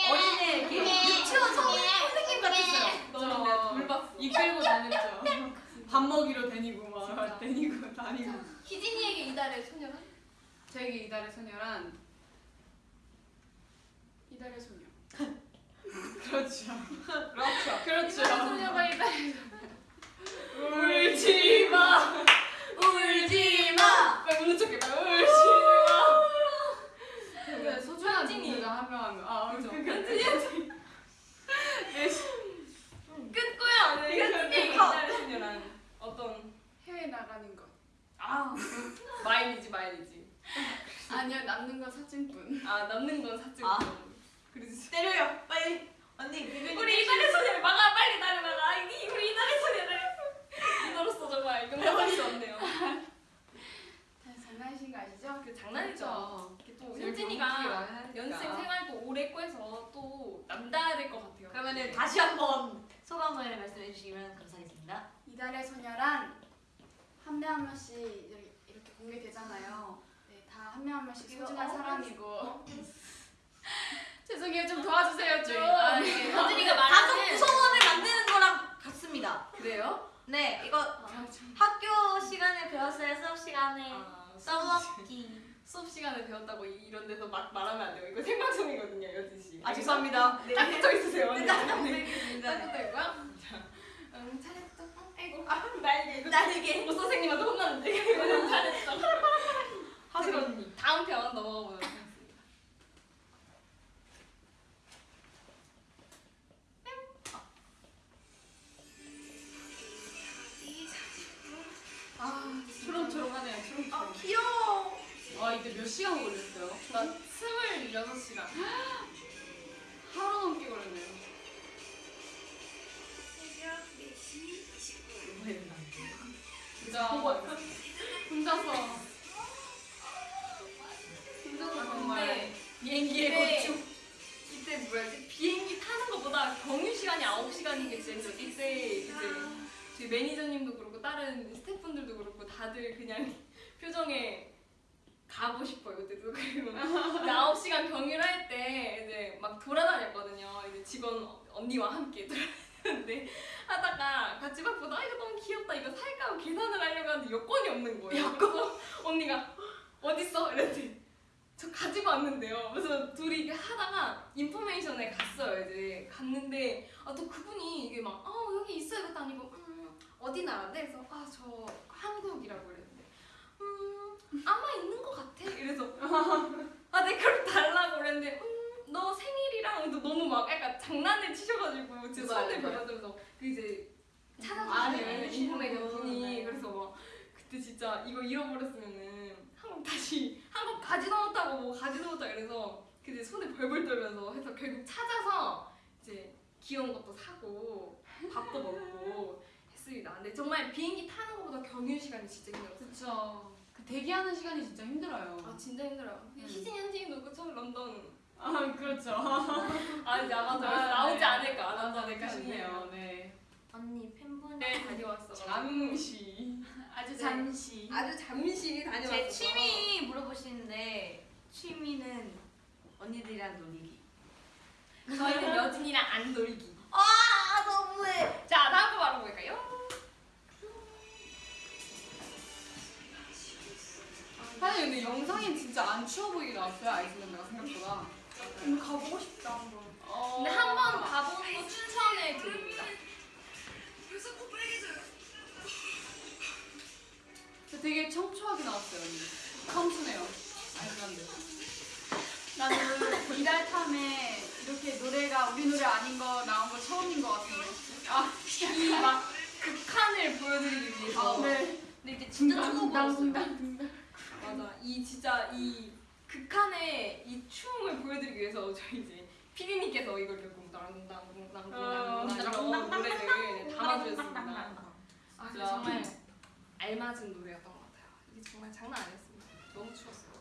어린애 이렇게 유치원 선생님 같았어요. 너는 내가 돌봤어 이끌고 다녔죠. 밥 먹이러 다니고 막. 다니고 다니고. 희진이에게 이달의 소녀란? 저에게 이달의 소녀란 이달의 소녀. 그렇죠. 그렇죠 그렇죠. 소녀가 이달의 울지 마 울지 마 빨리 우는 척해 빨리 울지마 그 소중한 현진이. 분들과 한명 하면 아 그죠. 현진이 끝고요. 이달의 소녀란 어떤 해외 나가는 것. 아, 마일리지 마일리지 아니요 남는 건 사진뿐. 아 남는 건 사진 아. 그러지 때려요. 빨리. 언니 비비님. 우리 이달의 소녀를 막아 빨리 나를 막아 이 우리 이달의 소녀를 이노로서 정말 용납할 수 없네요 다 장난이신 거 아시죠? 그 장난이죠 또 현진이가. 연습생 생활 또 오래 했고 해서 또 남다를 될것 같아요 그러면은 다시 한번 소감을 말씀해 주시면 감사하겠습니다. 이달의 소녀란 한 명 한 명씩 이렇게, 공개되잖아요. 네, 다 한 명 한 명씩 소중한 어, 사람이고. 죄송해요, 좀 도와주세요, 좀. 아, 네. 현진이가 가족 말하는 구성원을 만드는 거랑 같습니다. 그래요? 네, 이거 학교 시간에 배웠어요. 수업 시간에 아, 써먹기. 수업 시간에 배웠다고 이- 이런 데서 막 말하면 안 돼요. 이거 생방송이거든요, 여진 씨. 아 죄송합니다. 네. 딱 붙어 있으세요. 언니. 딱딱 부탁드리겠습니다. 붙어 있고요. 응, 잘했어. 아이고, 아, 날개 이거 나에게 모 선생님한테 혼났는데. 이거 잘했어. 하슬 언니. 다음 편 넘어가 보도록 아 이때 몇 시간 걸렸어요? 나 26시간. 하루 넘게 걸렸네요. 새벽 4시 29분. 진짜 혼자서. 혼자서 정말. 이때- 고충. 이때 뭐였지? 비행기 타는 것보다 경유 시간이 9시간인 게 진짜. 이때 이제 저희 매니저님도 그렇고 다른 스태프분들도 그렇고 다들 그냥 표정에 가고 싶어요 그때도 그리고. 이제 9시간 경유를 할 때 이제 막 돌아다녔거든요. 이제 직원 언니와 함께 돌아다녔는데 하다가 같이 막 보다 아 이거 너무 귀엽다 이거 살까 하고 계산을 하려고 하는데 여권이 없는 거예요. 여권? 언니가 어딨어? 이랬더니 저 가지고 왔는데요. 그래서 둘이 이게 하다가 인포메이션에 갔어요 이제. 갔는데 아 또 그분이 이게 막아 여기 있어요 이것도 아니고. 음 어디 나라인데? 그래서 아 저 한국이라고 아마 있는 것 같아 이래서 아내 그걸 달라고 그랬는데 음 너 생일이랑 또 너무 막 약간 장난을 치셔가지고 제 손을? 받아들면서 그 이제 아, 찾아주시는 네. 인포메이션 분이 네. 그래서 막 그때 진짜 이거 잃어버렸으면은 한국 다시 한국 가지도 못하고 뭐 가지도 못하고 이래서 그때 손에 벌벌 떨면서 해서 결국 찾아서 이제 귀여운 것도 사고 밥도 먹고 했습니다. 근데 정말 비행기 타는 것보다 경유 시간이 진짜 힘들었어요. 그쵸. 그 대기하는 시간이 진짜 힘들어요. 아 진짜 힘들어요. 음. 희진 현진이도 그쵸 런던. 아 그렇죠. 아 이제 아마 더 아, 나오지 네. 않을까 안 나오지 않을까 싶네요. 네. 언니 팬분. 네 다녀왔어. 잠시. 아주 네. 잠시. 아주 잠시 다녀왔어. 제 취미 물어보시는데 취미는 언니들이랑 놀이기. 저희는 여진이랑 안 놀기. 아 너무해. 자 다음 거 바로 볼까요? 사실 근데 영상이 진짜 안 추워 보이게 나왔어요 아이슬란드가 생각보다. 오늘 가보고 싶다 한번. 근데 한 번 가보는 거 추천해 드립니다. 근데 되게 청초하게 나왔어요 언니. 청순해요 아이슬란드. 나는 이달 탐에 이렇게 노래가 우리 노래 아닌 거 나온 거 처음인 것 같은데. 아, 이막 극한을 보여드리기 위해서. 아, 네. 근데 이제 진짜 추워 보였어요. 맞아. 이 진짜 이 극한의 이 춤을 보여드리기 위해서 저희 이제 피디님께서 이걸 이렇게 쿵땅쿵땅쿵땅쿵땅 노래를 담아주셨습니다. 아, 정말 알맞은 노래였던 것 같아요. 이게 정말 장난 아니었습니다. 너무 추웠어요.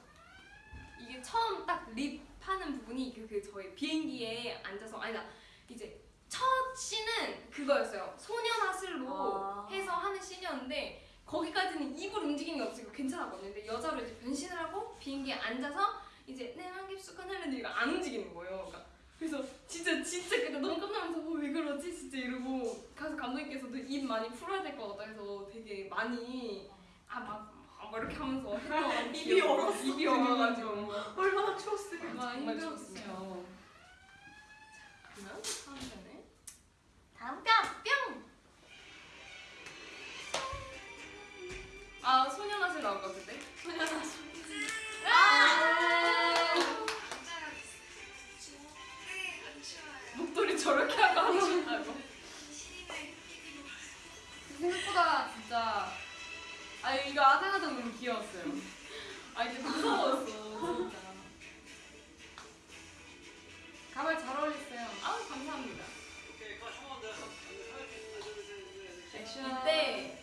이게 처음 딱 립 하는 부분이 그, 그 저희 비행기에 앉아서 아니다 이제 첫 씬은 그거였어요. 소년 하슬로 아. 해서 하는 씬이었는데 거기까지는 입을 움직이는 게 없으니까 괜찮았거든요. 근데 여자로 이제 변신을 하고 비행기에 앉아서 이제 내 한깁숙한 하는데 이거 안 움직이는 거예요. 그러니까 그래서 진짜 진짜 그때 너무 깜짝놀라서 어, 왜 그러지 진짜 이러고 가서 감독님께서도 입 많이 풀어야 될 것 같다 해서 되게 많이 아막 막 이렇게 하면서 입이 얼어 입이 얼어가지고 얼마나 추웠을까. 정말 힘들었어요. 그러면 다음 편에 다음 편. 뿅! 아 소년하실 나올 것 같은데? 네, 안 추워요. 목도리 저렇게 하고 하신다고 생각보다 진짜 아 이거 아상하도 너무 귀여웠어요. 아 이게 무서웠어 진짜 가발 잘 어울렸어요. 아 감사합니다 액션. 이때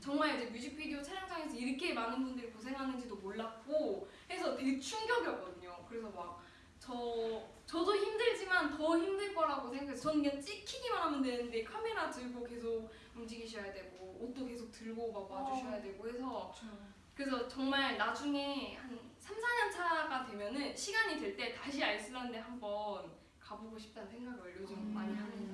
정말 이제 뮤직비디오 촬영장에서 이렇게 많은 분들이 고생하는지도 몰랐고 해서 되게 충격이었거든요. 그래서 막 저 저도 힘들지만 더 힘들 거라고 생각해서 저는 그냥 찍히기만 하면 되는데 카메라 들고 계속 움직이셔야 되고 옷도 계속 들고 막 와주셔야 되고 해서 그래서 정말 나중에 한 3, 4년 차가 되면은 시간이 될 때 다시 아이슬란드 한번 가보고 싶다는 생각을 요즘 많이 합니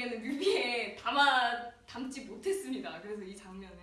결국에는 뮤비에 담아 담지 못했습니다. 그래서 이 장면을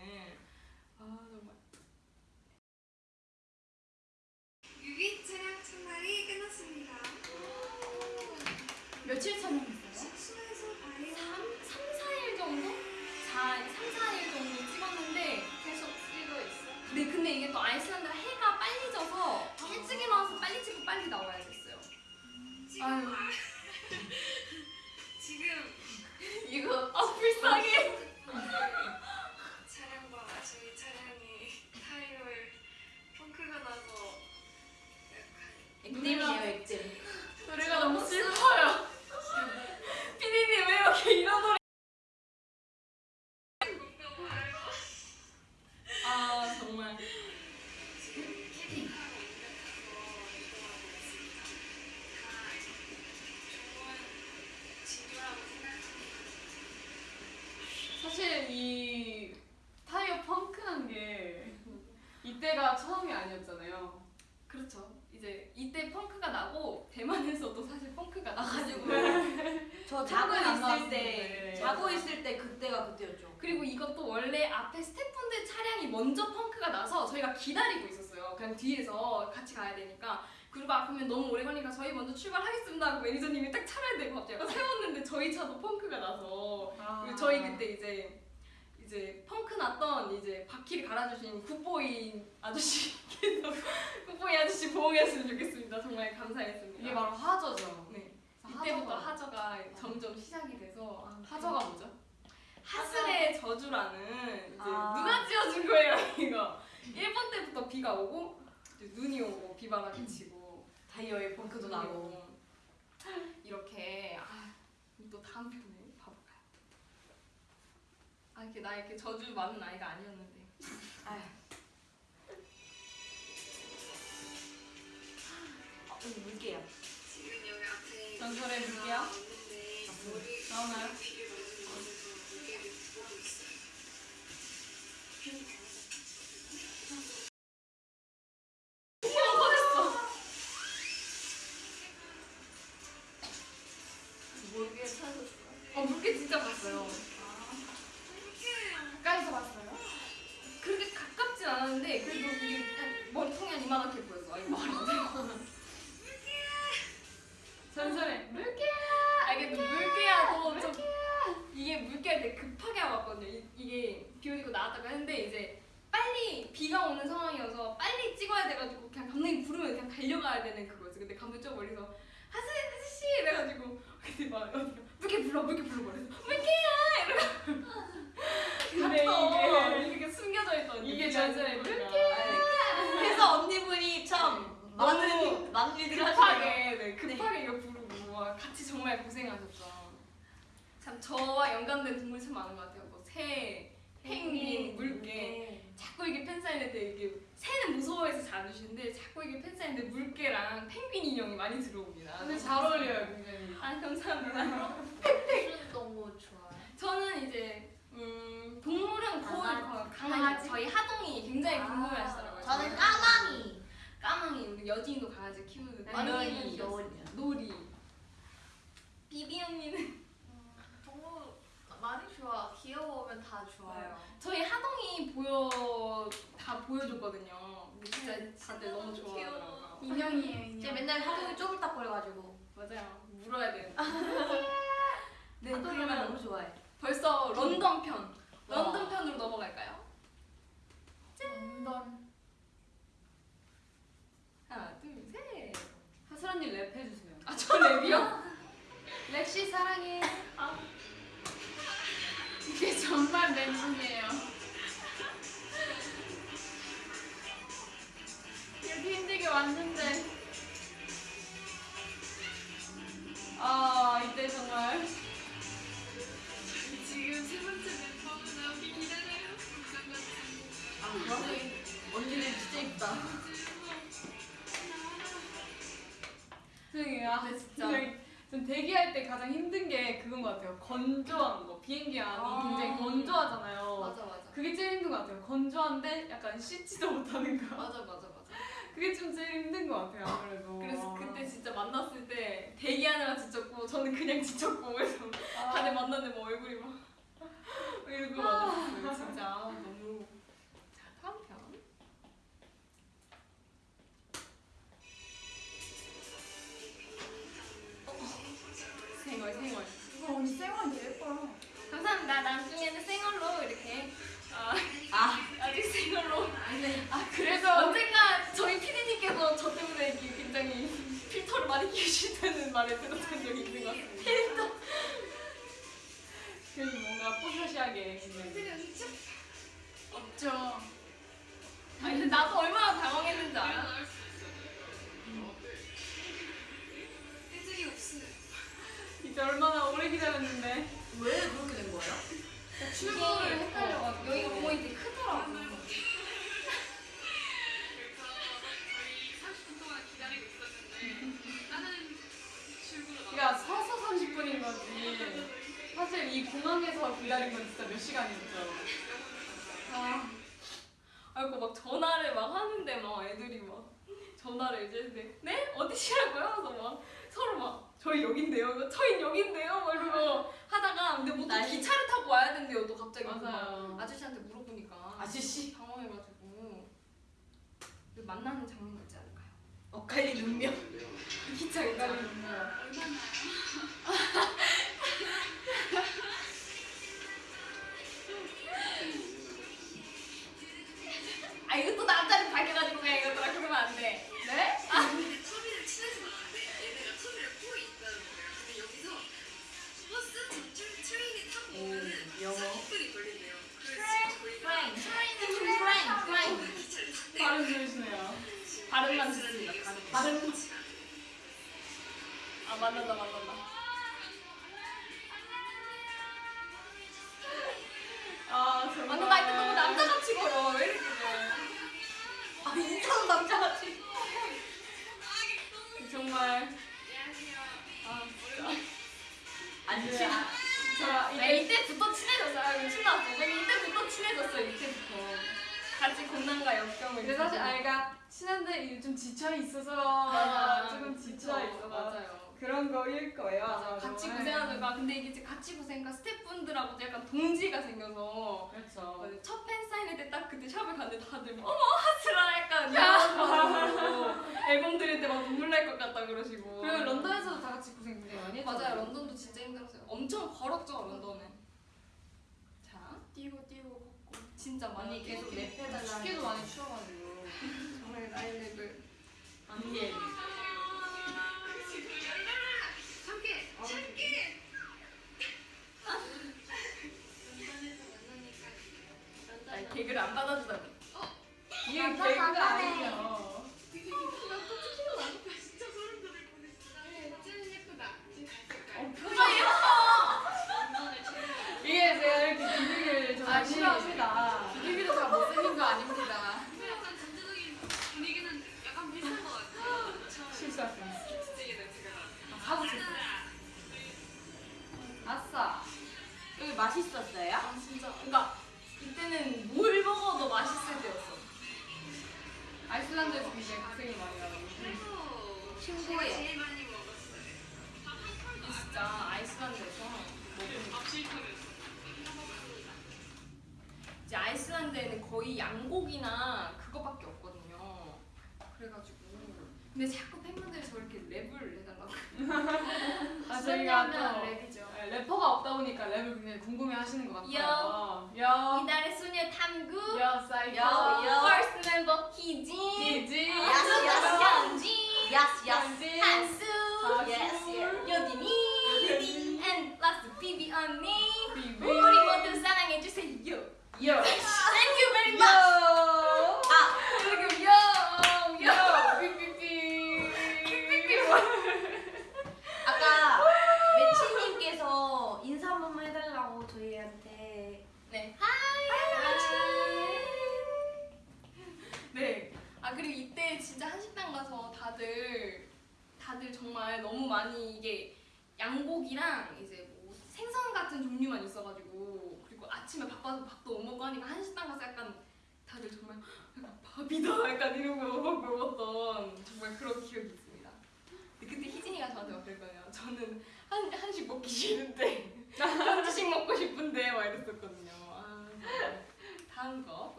나가지고 나가지고 저 자고 안 있을. 때 자고 있을 때 그때가 그때였죠. 그리고 이것도 원래 앞에 스태프분들 차량이 먼저 펑크가 나서 저희가 기다리고 있었어요. 그냥 뒤에서 같이 가야 되니까. 그리고 아 그러면 너무 오래 걸리니까 저희 먼저 출발하겠습니다 하고 매니저님이 딱 차를 대고 갑자기 세웠는데 저희 차도 펑크가 나서 아. 저희 그때 이제 이제 펑크 났던 이제 바퀴를 갈아주신 굿보이 아저씨께서 굿보이 아저씨 보호했으면 좋겠습니다. 정말 감사했습니다. 이게 바로 하저죠. 네. 이때부터 하저가- 하저가 점점 시작이 돼서 아, 하저가 뭐죠? 하슬의 저주라는 이제 아. 누가 지어준 거예요 이거 1번 때부터 비가 오고 눈이 오고 비바람이 치고 타이어에 펑크도 나고. 이렇게 아, 또 다음 편에 봐볼까요? 아 이렇게 나 이렇게 저주 많은 아이가 아니었는데 아휴. 어, 여기 물게요. 머리 나오나요? 가장 힘든 게 그건 것 같아요. 건조한 거. 비행기 안이 아. 굉장히 건조하잖아요. 맞아, 맞아. 그게 제일 힘든 것 같아요. 건조한데 약간 씻지도 못하는 거. 맞아, 맞아, 맞아. 그게 좀 제일 힘든 것 같아요. 아무래도. 그래서 그때 진짜 만났을 때 대기하느라 지쳤고 저는 그냥 지쳤고 그래서 아. 다들 만났는데 뭐 얼굴이 막 이러고 만났어요. 진짜 너무. 많이 끼우신다는 말을 들었던 적이 있는 것 같습니다. 필터. 그래서 뭔가 뽀샤시하게 굉장히. 없죠. 아니 근데 나도 얼마나 당황했는지 알아? 애들이 없어요. 이제 얼마나 오래 기다렸는데. 왜 그렇게 된 거예요? 출구를 헷갈려가지고 여기가 포인트 크더라고. 그러니까 서서 30분인 거지. 사실 이 공항에서 기다린 건 진짜 몇 시간이었죠. 아, 아이고 막 전화를 막 하는데 막 애들이 막 전화를 이제 네, 네? 어디시라고요? 그래서 막 서로 막 저희 여긴데요. 저희 여긴데요. 막 이러고 하다가 근데 뭐또 난리. 기차를 타고 와야 된대요. 또 갑자기 막 맞아요. 아저씨한테 물어보니까 아저씨. 당황해가지고 그 만나는 장면이 있지 않을까요? 엇갈린 운명. 기차 기다리는 얼마나요? 아 이거 또 남자를 밝혀가지고 그냥 이것들아 그러면 안 돼. 네? 트레인이 타고 오면은 영어. 40분이 걸린대요. 그래서 저희가 프랭. 프랭. 프랭. 기차를 탔대요. 발음 좋으시네요. 발음만 듣습니다. 발음. 아 만난다 만난다. 아 정말. 만난다 할때 너무 남자같이 걸어. 왜 이렇게 돼? 아 인사도 남자같이. 정말. 아 진짜. 안 네. 친한. 저 아, 이게 이때부터 친해졌어요. 아, 미친 나왔어. 왜냐면 이때부터 친해졌어요. 이때부터. 같이 고난과 역경을. 근데 사실 아이가 친한데 이제 좀 지쳐 있어서. 조금 지쳐. 있어. 맞아요. 그런 거일 거예요. 맞아. 아마. 같이 네. 고생하다가 근데 이게 이제 같이 고생과 스태프분들하고도 약간 동지가 생겨서 그렇죠. 첫 팬 사인회 때 딱 그때 샵을 갔는데 다들 막, 어머 하스라 약간 이런 앨범 들을 때 막 눈물 날 것 같다 그러시고 그리고 런던에서도 다 같이 고생 굉장히 많이 했죠. 맞아요 런던도 진짜 힘들었어요 엄청 걸었죠 런던은 자 뛰고 뛰고 걷고 진짜 많이 계속 뛰었기 랩해달라. 춥기도 많이 추워가지고. 정말 나이랩을 안개.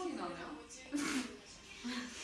일본이 나네요.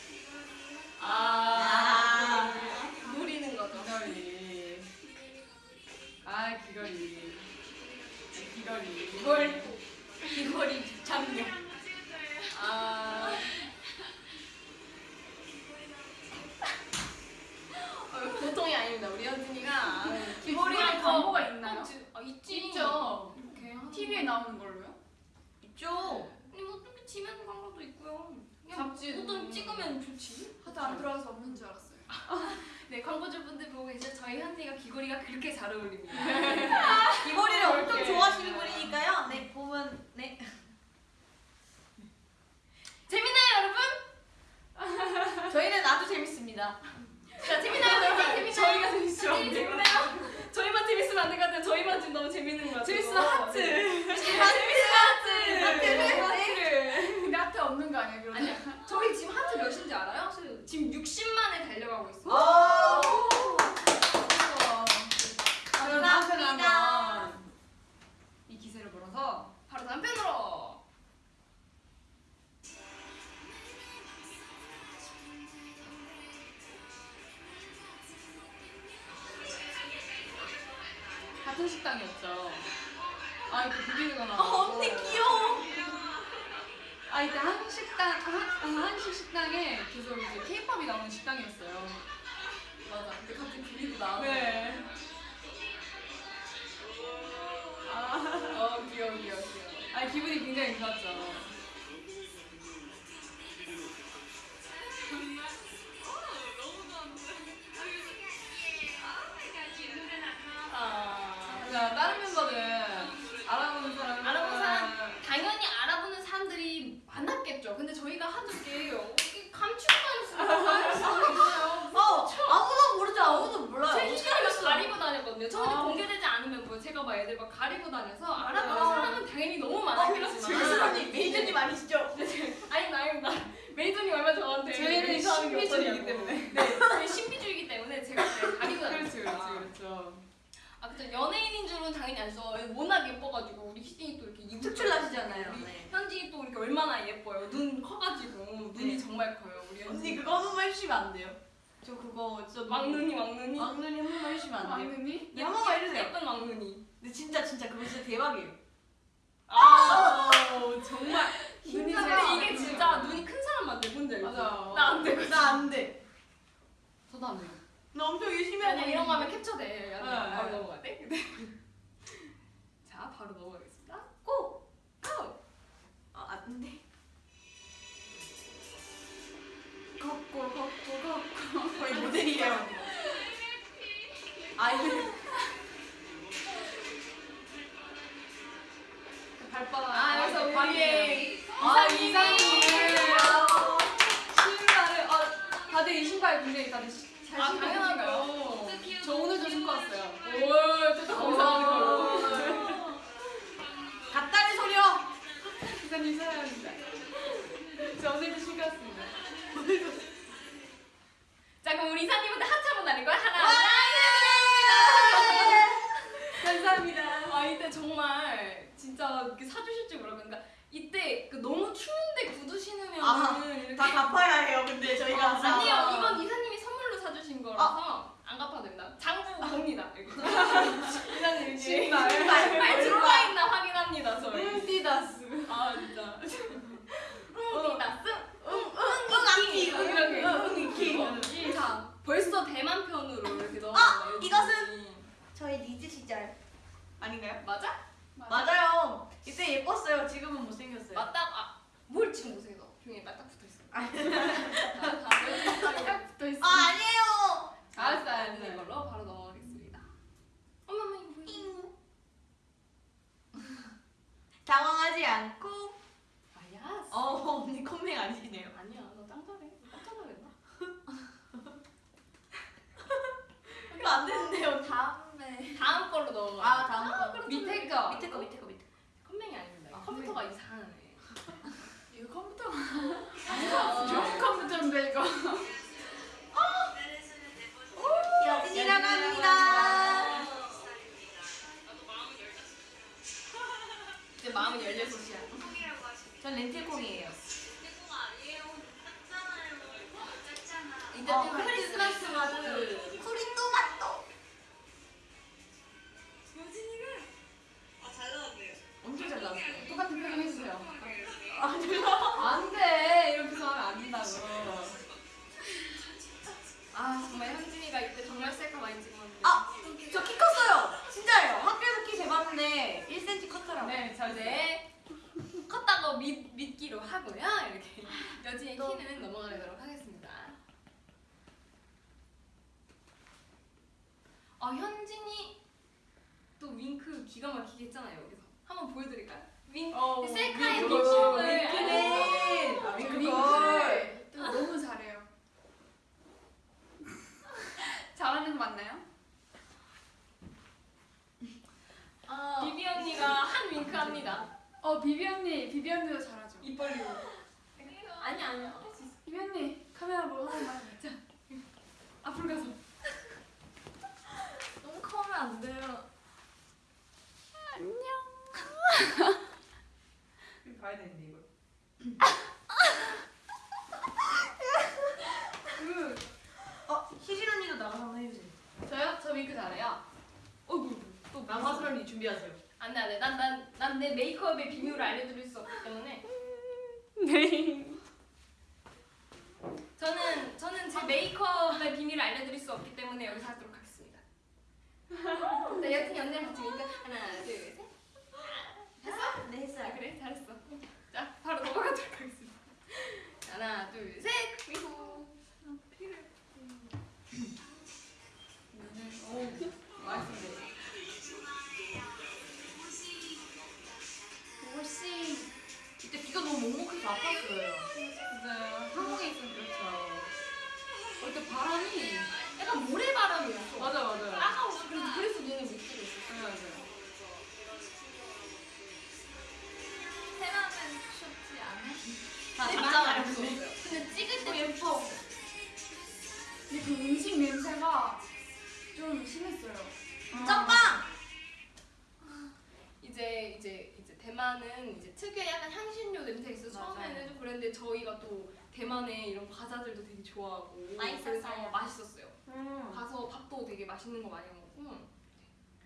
좋아하고 맛있었어요. 그래서 맛있었어요. 음. 가서 밥도 되게 맛있는 거 많이 먹고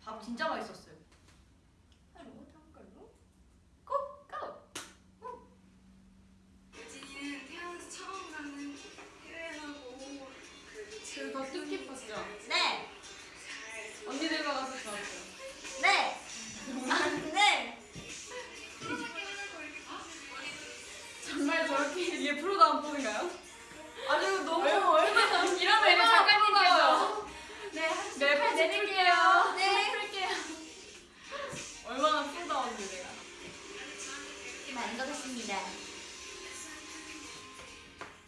밥 진짜 맛있었어요. 하루 다음 걸로 고! 고! 유진이는 태어나서 처음 가는 제일 그더 뜻깊었죠. 네. 언니들과 가서 좋았어요. 네. 아, 네. 정말 저렇게 이게 프로다운 폰인가요? 아주 너무 이러면 이제 작가님께서 네, 네, 팔 내릴게요. 네. 풀게요. 얼마나 프로다운지 내가. 많은 것 같습니다.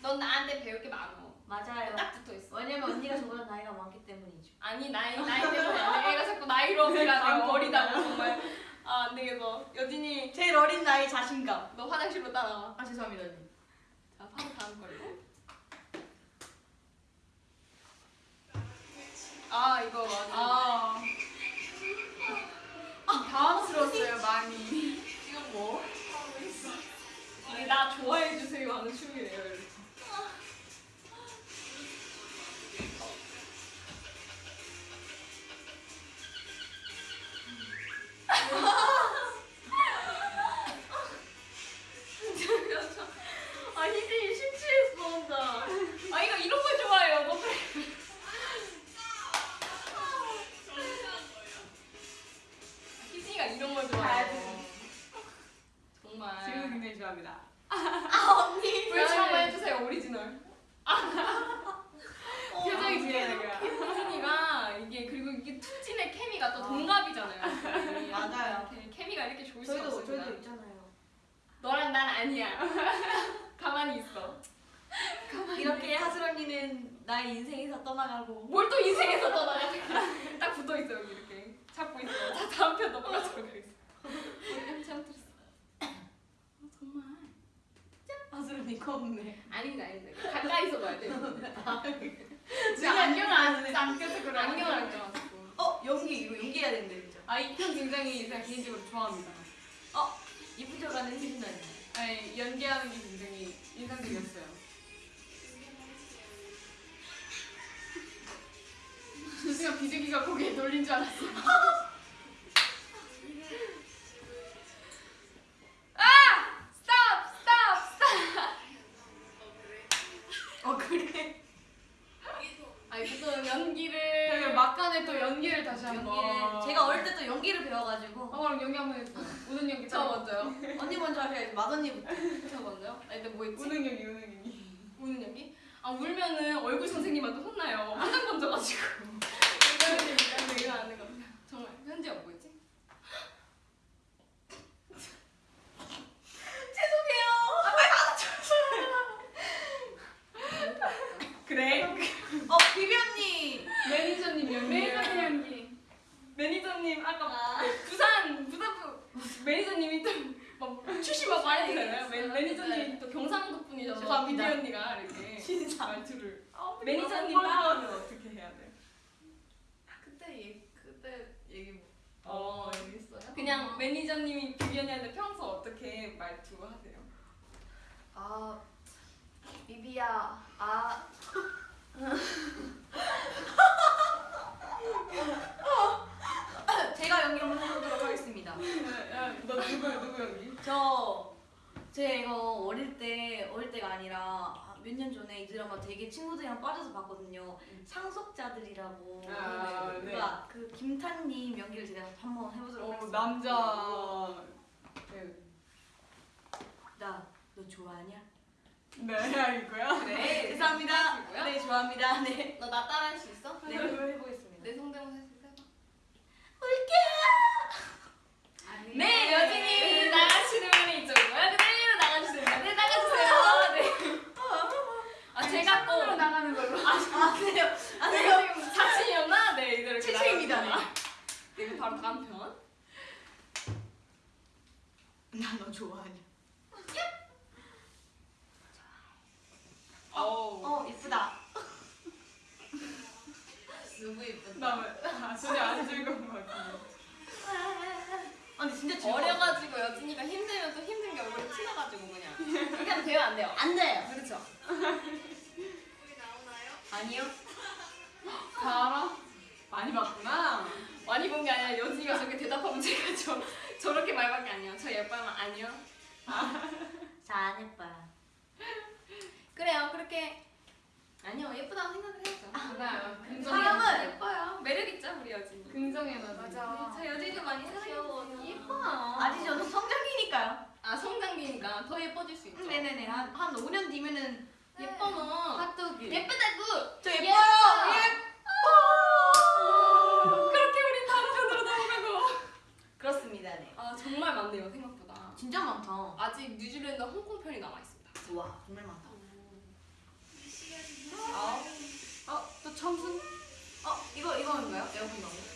넌 나한테 배울 게 많어. 맞아요. 딱 붙어 있어. 왜냐면 언니가 저보다 나이가 많기 때문이죠. 아니 나이 나이 때문에. 얘가 자꾸 나이로 어필하네. 아, 어리다고 정말. 아 안 되겠어. 여진이 제일 어린 나이 자신감. 너 화장실로 따라와. 아 죄송합니다 언니. 자 바로 다음 걸로. 아 이거 맞아. 아. 당황스러웠어요 많이. 이건 뭐? 나 좋아해 주세요 하는 춤이래요. 이렇게. 정말. 지금 굉장히 좋아합니다. 불치 한번 해주세요 오리지널. 표정이 중요해 내가. 희진이가 이게 그리고 이게 투진의 케미가 또 동갑이잖아요. 맞아요. 이렇게 케미가 이렇게 좋을 수가 없습니다. 저희도 있잖아요. 너랑 난 아니야. 가만히 있어. 이렇게 하슬 언니는 나의 인생에서 떠나가고 뭘 또 인생에서 떠나가? 딱 붙어 있어 여기 이렇게 잡고 있어. 자 다음 편 넘어가도록 하겠습니다. 완전 처음 들었어. 어, 정말? 아, 소름 이거 없네. 아닌데, 아닌데. 가까이서 봐야 돼. 지금 아, 안경을 안, 안 껴서 그래. 안경을 안 껴가지고. 어, 연기, 이거 연기해야 된대, 진짜. 아, 이 편 굉장히 제가 개인적으로 좋아합니다. 어, 이쁘져가는 힘든. 아니, 연기하는 게 굉장히 인상적이었어요. 순간 비둘기가 고개 돌린 줄 알았어. 아 울면은 얼굴 선생님한테 혼나요. 화장 번져가지고. 이거는 이거 안 되거든요. 정말 현지야 뭐 있지? 그래. 어 비비 언니. 매니저님 연기. 매니저님 연기. 매니저님 아까 그 부산 부산부 매니저님이 또막 출시 막 말해주잖아요. 매- 매니저님이 또 경상도 분이셔서 죄송합니다. 비비 언니가 이렇게 신상. 말투를 매니저님 따라하면 어떻게 해야 돼? 그때 얘 그때 얘기 뭐- 어 있어요? 그냥 매니저님이 비비 언니한테 평소 어떻게 말투 하세요? 아 비비야 아 제가 연기 한번 해보도록 하겠습니다. 야, 너 누구, 누구 연기? 저 제가 어릴 때 어릴 때가 아니라 몇 년 전에 이 드라마 되게 친구들이랑 빠져서 봤거든요. 상속자들이라고. 아, 네. 그가 그 김탄님 연기를 제가 한번 해보도록 어, 하겠습니다. 남자. 네. 나너 좋아하냐? 네, 이거야? 네, 감사합니다. 이거요? 네, 좋아합니다. 네. 너 나 따라할 수 있어? 네, 그걸 해보겠습니다. 내 성대모사? 해봐. 아니. 네 여진이 나가시는 분이 이쪽으로 나가주세요. 네 나가주세요. 네. 아 제가 또 으로 나가는 걸로. 아, 그래요? 아, 네, 그래요? 지금 자신이었나? 네 이대로 나가주세요. 네 그럼 바로 다음 편. 나 너 좋아하냐? 어우. 어, 이쁘다. 누구 이쁜데? 나 왜? 아, 전혀 안 즐거운 것 같은데. 아, 근데 진짜 즐거워. 어려가지고 여진이가 힘들면 또 힘든 게 얼굴에 튀어가지고 그냥 그렇게 하면 돼요 안 돼요? 안 돼요. 그렇죠. 우리 나오나요? 아니요. 다 알아? 많이 봤구나. 많이 본 게 아니라 여진이가 저렇게 대답하면 제가 저, 저렇게 말밖에 안 해요. 저 예뻐하면 아니요. 잘 예뻐요. 그래요 그렇게 아니요 예쁘다고 생각을 해야죠. 맞아요. 긍정의 사람은 예뻐요. 매력 있죠 우리 여진이. 긍정의 에너지. 네, 저 여진이도 많이 사랑해요. 예뻐요. 아직 저는 성장기니까요. 아 성장기니까 더 예뻐질 수 있죠. 네네네. 한, 한 5년 뒤면은 예뻐 너. 핫도그. 예쁘다고. 저 예뻐요. 예뻐요. 그렇게 우리 다음 편으로 넘어가고. 그렇습니다. 네. 아 정말 많네요 생각보다. 진짜 많다. 아직 뉴질랜드 홍콩 편이 남아 있습니다. 와, 정말 많다. 아, 어, 또 청순? 어, 이거 이거인가요? 에어컨 나무. 사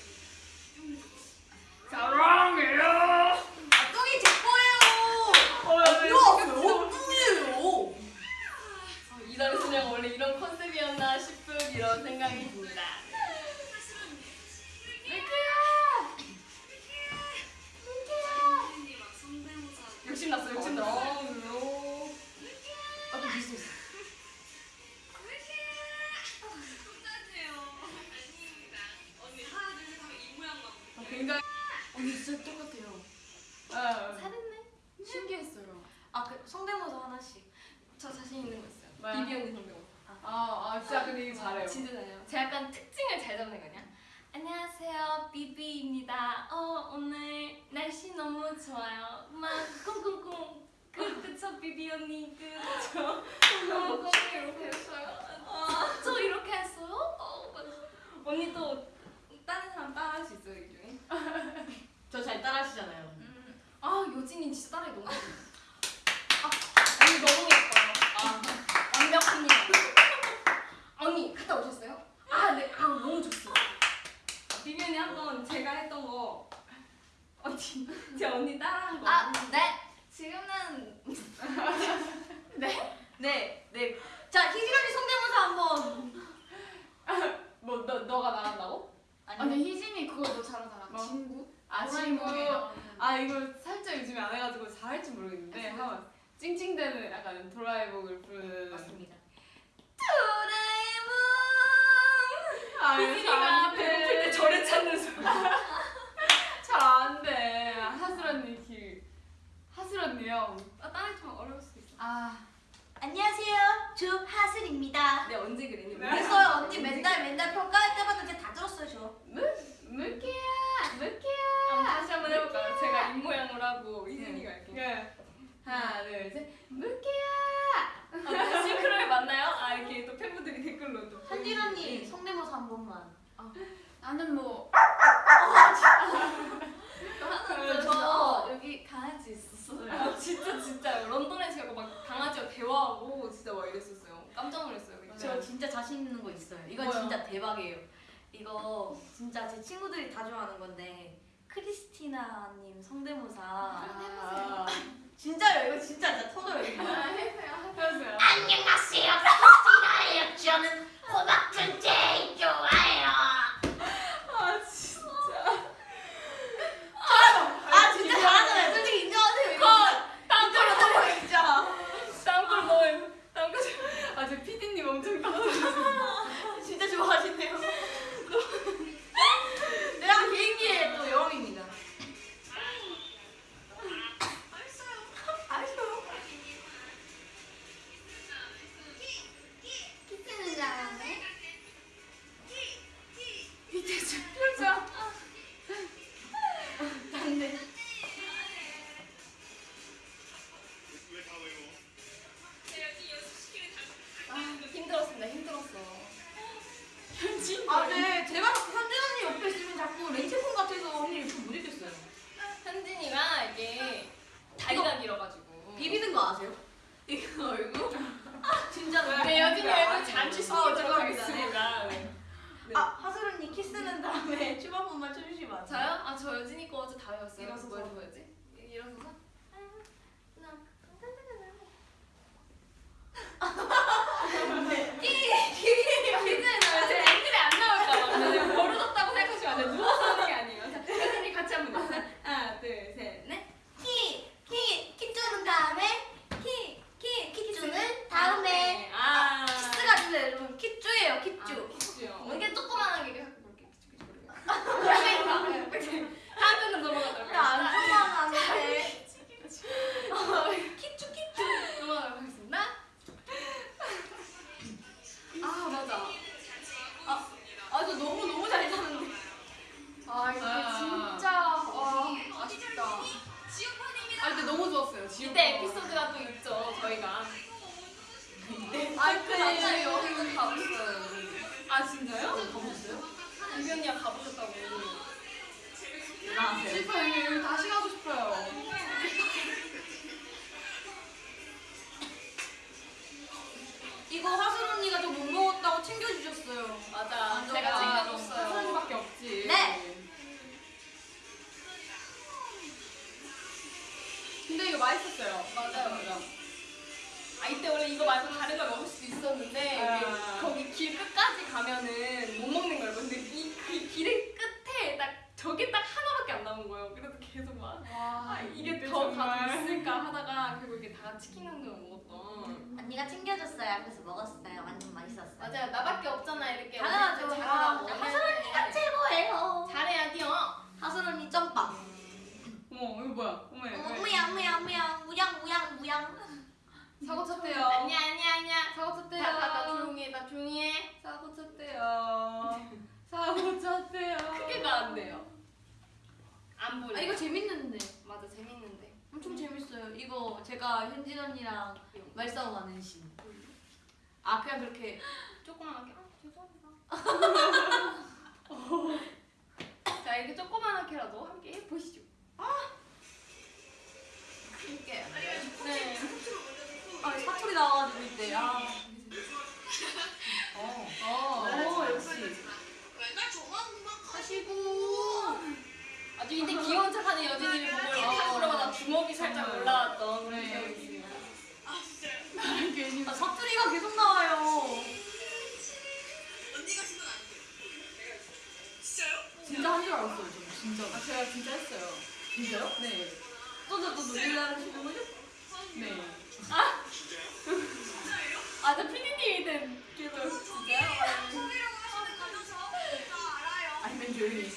조용히.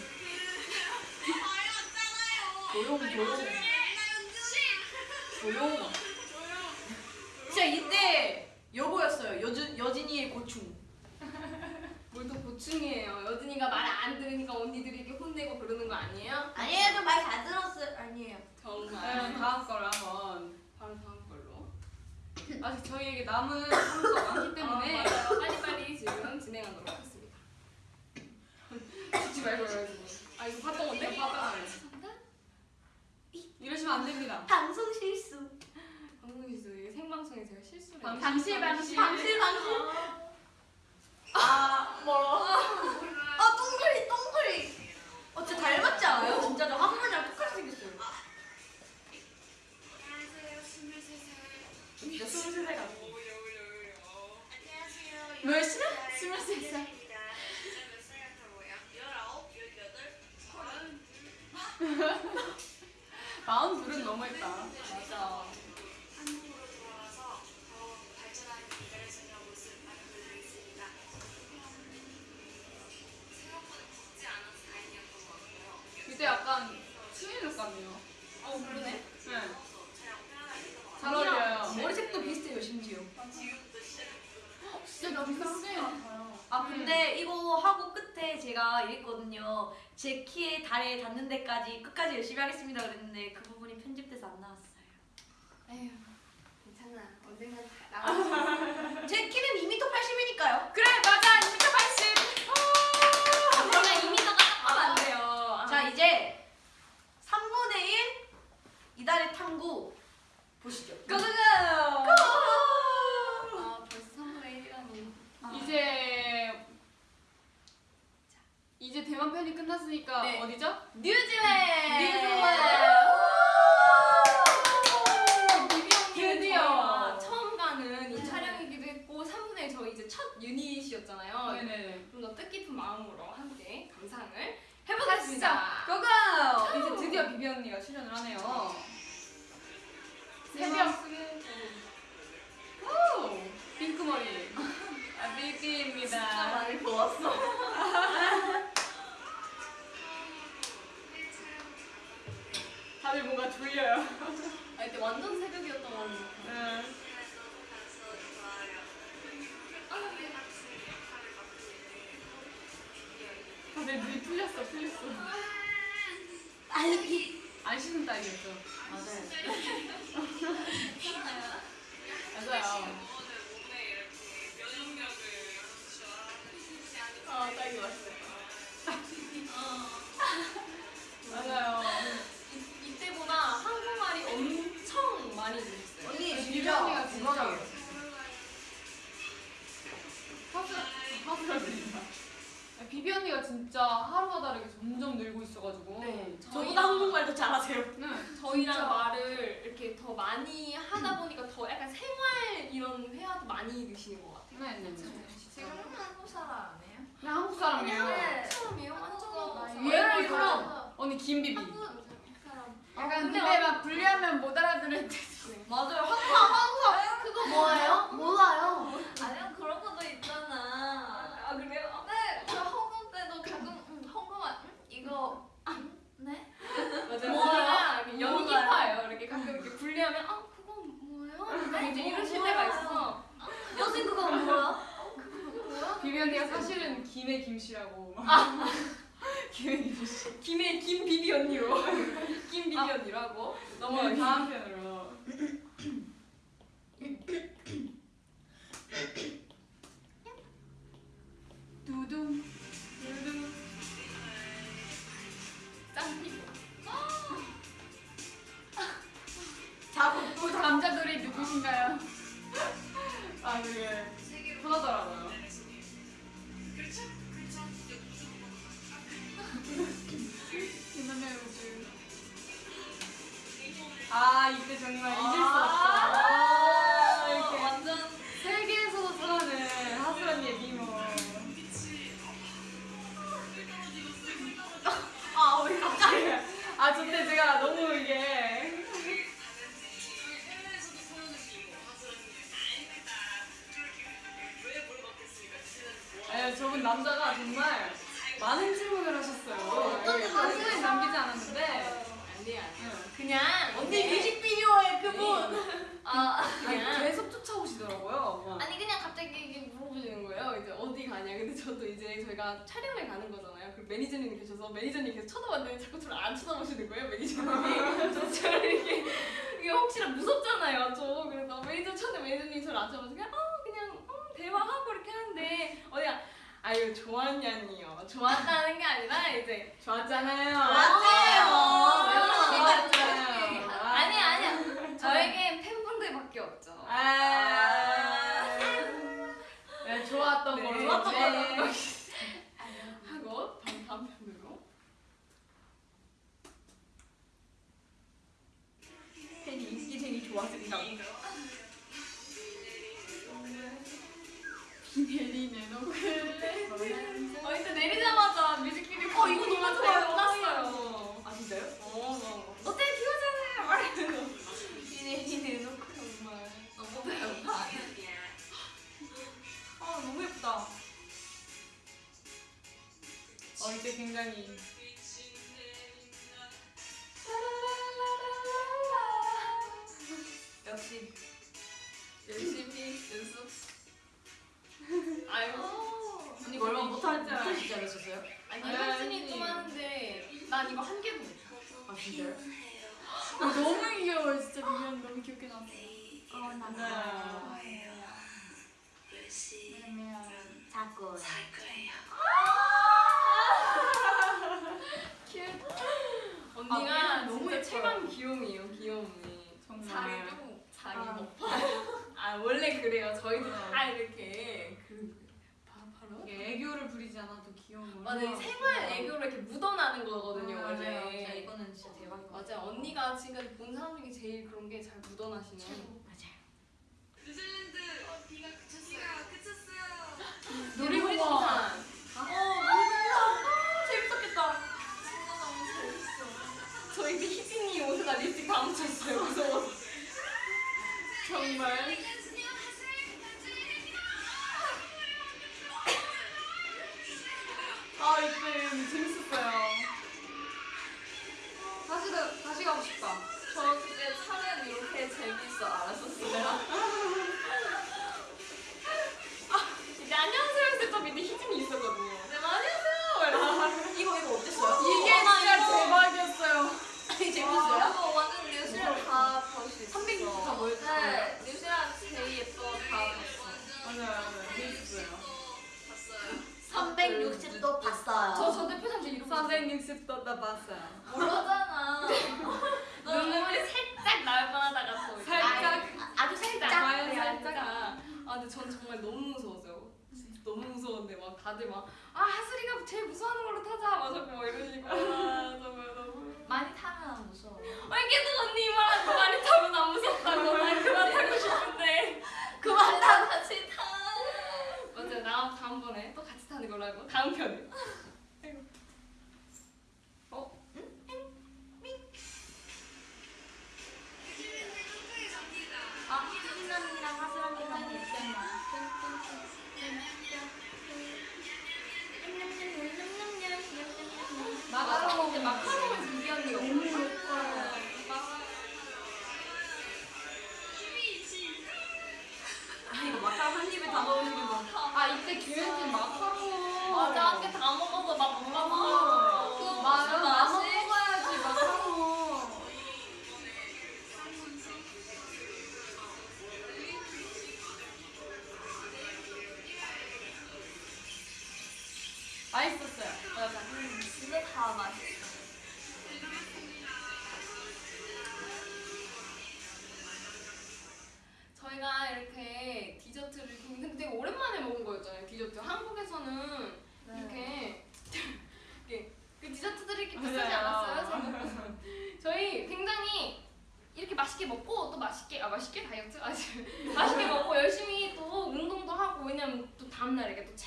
조용 조용 조용 진짜 이때 여보였어요 여준 여진이의 고충 뭘또 고충이에요. 여진이가 말 안 들으니까 언니들에게 혼내고 그러는 거 아니에요? 아니에요 저말잘 들었어요 아니에요 정말. 네, 다음 걸로 한번 바로 다음 걸로. 아직 저희에게 남은 하루가 많기 때문에 아, 맞아요. 빨리빨리 지금 진행하도록 죽지 말고 해야지 아 이거 봤던 건데? 이러시면 안 됩니다 방송 실수 방송에서 이게 생방송에 제가 실수를 방- 방실 방실. 방실 방실 아 뭐라 아 똥그리 똥그리 어 진짜 닮았지 않아요? 진짜 저 한번이랑 똑같이 생겼어요 안녕하세요. 23살. 진짜 23살 같아. 오요요요. 안녕하세요. 몇 시나? 23살. 몇살 마흔 둘은 너무했다 같고요. 이때 약간 트윈룩 같네요 어 그러네. 네. 잘 어울려요 머리색도 비슷해요 심지어 진짜 나 비슷한 것 같아요. 아 근데 이거 하고 끝에 제가 이랬거든요. 제 키에 달에 닿는 데까지 끝까지 열심히 하겠습니다 그랬는데 그 부분이 편집돼서 안 나왔어요. 에휴 괜찮아. 언젠간 다 나와. 제 키는 2m 80이니까요. 그래 맞아. 2m 80 그러면 2m가 딱안 돼요. 아. 자 이제 3분의 1 이달의 탐구 보시죠. 고고고! 아 벌써 3분의 1이라니. 이제 이제 대만 편이 끝났으니까 네. 어디죠? 뉴질랜드. 드디어. 드디어 처음 가는 이 촬영이기도 했고 3분의 1 저희 이제 첫 유닛이었잖아요. 네네네 좀 더 뜻깊은 마음으로 함께 감상을 해보겠습니다. 고고 이제 드디어 비비 언니가 출연을 하네요 새벽 오 핑크 머리 아 비비입니다 많이 보았어 다들 뭔가 졸려요. 아 이때 완전 새벽이었던 거 같아요. 네. 다들 눈이 풀렸어 풀렸어. 아니 안 씻는 딸이었죠. 맞아요 맞아요. 아 딱이 왔어요. 맞아요 이, 이때보다 한국말이 엄청 많이 늘었어요. 언니 비비 진짜 언니가 진짜 들린다 비비 언니가 진짜 하루가 다르게 점점 늘고 있어가지고 네, 저보다 한국말도 잘하세요 네. 저희랑 진짜. 말을 이렇게 더 많이 하다 보니까 더 약간 생활 이런 회화도 많이 느시는 것 같아요. 네, 네, 네. 지금 한국 사람 아니에요? 나 한국 사람이에요. 네. 처음이에요? 완전 유행을 그럼 언니 김비비. 한국 사람. 약간 근데 근데 막 분리하면 못 알아들을 때. 맞아요 항상 그거 뭐예요? 몰라요 아니요 그런 것도 있잖아. 아 그래요? 네, 저 홍콩 때도 가끔 음, 홍콩말 음, 이거 음, 네? 맞아요. 뭐예요? 연기파예요. 이렇게 가끔 이렇게 분리하면 아 그건 뭐예요? 네? 이제 이러실 때가 있어. 여신 그거 뭐야? 비비 언니가 사실은 김의 김씨라고. 김의 김씨. 김의 김 비비 언니로 김 비비 언니로 하고 넘어가 넘어가겠습니다. 다음 편으로. 두둥 두둥. 짱 피부. 자꾸 또 자꾸 남자들이 누구신가요? 아 그게 편하더라고요. 아 이때 정말 잊을 수 없어. 아, 이렇게 완전 세계에서도 사는 하수 언니의 미모. 아왜 갑자기 아 저때 제가 너무 이게 아니 저분 남자가 정말 많은 질문을 하셨어요. 어떤 질문 사진을 남기지 않았는데 아니에요. 그냥 언니 네. 뮤직비디오에 그분. 아 그냥 계속 쫓아오시더라고요. 막. 아니 그냥 갑자기 이게 물어보시는 거예요. 이제 어디 가냐. 근데 저도 이제 저희가 촬영을 가는 거잖아요. 그 매니저님 계셔서 매니저님 계속 쳐다봤는데 자꾸 저를 안 쳐다보시는 거예요. 매니저님이. 저 저를 이렇게 이게 혹시나 무섭잖아요. 저 그래서 매니저 쳤는데 매니저님이 저를 안 그냥 어 그냥 어, 대화하고 이렇게 하는데 어디야 아유 좋았냐니요. 좋았다는 게 아니라 이제 좋았잖아요. 맞아요. 좋았잖아요. 아니 아니야. 저에겐 팬분들밖에 없죠. 아. 네, 좋았던 네, 걸로. 좋았던 네. 걸로. 하고 다음 다음 편으로. 팬이 인기쟁이 좋아진다 고. 비 내리네 너 그래. 어 이제 내리자마자 뮤직비디오 어 이거 너무 좋아요. 끝났어요. 아 진짜요? 어, 너. 어때 비 오잖아요. 말이면서 비내리네 놓고 정말. 너무 배고파. 아 너무 예쁘다. 어, 이때 굉장히. 역시 열심히 연습. 아이고. 언니 얼마 못할 줄 알았었어요? 아니 아니, 아니. 좀 하는데 난 이거 한 개도 못. 아 진짜요? 어, 너무 귀여워 진짜 미연 너무 귀엽게 나왔어. 어 맞아요. 미안. 자꾸. 언니가 아, 너무 진짜 최강 귀요미예요 귀요미. 정말. 자기 좀 자기 아. 높아. 아 원래 그래요. 저희도 다 이렇게 애교를 부리지 않아도 귀여운 걸. 맞아요. 생활 애교로 이렇게 묻어나는 거거든요 아, 원래. 맞아요. 진짜 이거는 진짜 대박인 것 같아요. 맞아요. 언니가 지금까지 본 사람 중에 제일 그런 게 잘 묻어나시는. 맞아요. 뉴질랜드 어, 비가 그쳤어요. 비가 그쳤어요. 놀이공원. 어, 재밌었겠다. 진짜 너무 재밌어. 저희 그 희진이 옷에다 립스틱 다 묻혔어요. 무서워서. 정말. 아, 이때 재밌었어요. 다시, 가- 다시 가고 싶다. 저 그때 촬영 이렇게 재밌어 알았었어요. 아, 이제 안녕하세요 했을 때 밑에 희진이 있었거든요. 네, 안녕하세요. 이러면서 이거 이거 어땠어요? 이게 진짜 대박이었어요. 이게 재밌어요? 이거 완전 뉴스랑 다볼 수 있어. 360도 뭐였어요? 네, 뉴스랑 제일 예뻐 다 봤어. 맞아요, 맞아요. 재밌었어요. 봤어요. 360도 봤어요. 저, 저 대표장 제 이름 360도 다 봤어요. 모르잖아. 눈물이 살짝 나올 뻔하다가 또 살짝. 아주 살짝. 네, 살짝. 아 근데 전 정말 너무 무서웠어요. 너무 무서웠는데 막 다들 막 아 하슬이가 제일 무서워하는 걸로 타자 막 자꾸 막 이러시고 아 정말 너무 많이 타면 무서워. 아니 계속 언니 말하고 많이 타면 안 무섭다고 난 그만 타고 싶은데 그만 다 같이 타. 맞아요 나 다음번에 또 같이 타는 걸로 하고 다음 편에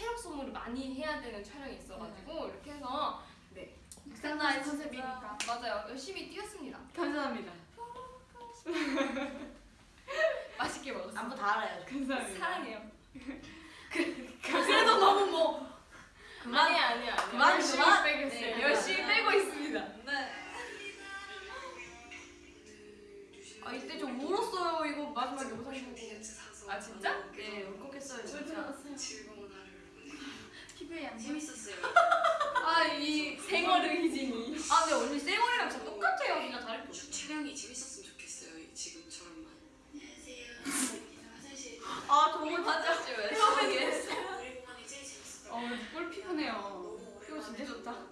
체력 소모를 많이 해야 되는 촬영이 있어가지고 네. 이렇게 해서 네. 묵상나의 컨셉이니까. 맞아요. 열심히 뛰었습니다. 감사합니다. 맛있게 먹었어요 안부 다 알아요. 감사합니다. 사랑해요. 그, 그래도 너무 뭐 그만 아니야 아니야 그만 열심히 빼고 있어요. 네, 열심히 네. 빼고 있습니다. 네. 아 이때 좀 울었어요. 이거 마지막에 못하시고. 아 진짜? 네 울컥했어요 진짜. 네, 특별히 재밌었어요. 아 이 생얼의 희진이. 아 근데 언니 생얼이랑 진짜 똑같아요. 진짜 다른 거. 주체량이 재밌었으면 좋겠어요. 지금처럼만. 안녕하세요. 화장실. 아 정말 화장실 왜? 피부게. 우리 공항이 제일 재밌었어. 어, 꿀 피부네요. 피부 진짜 좋다.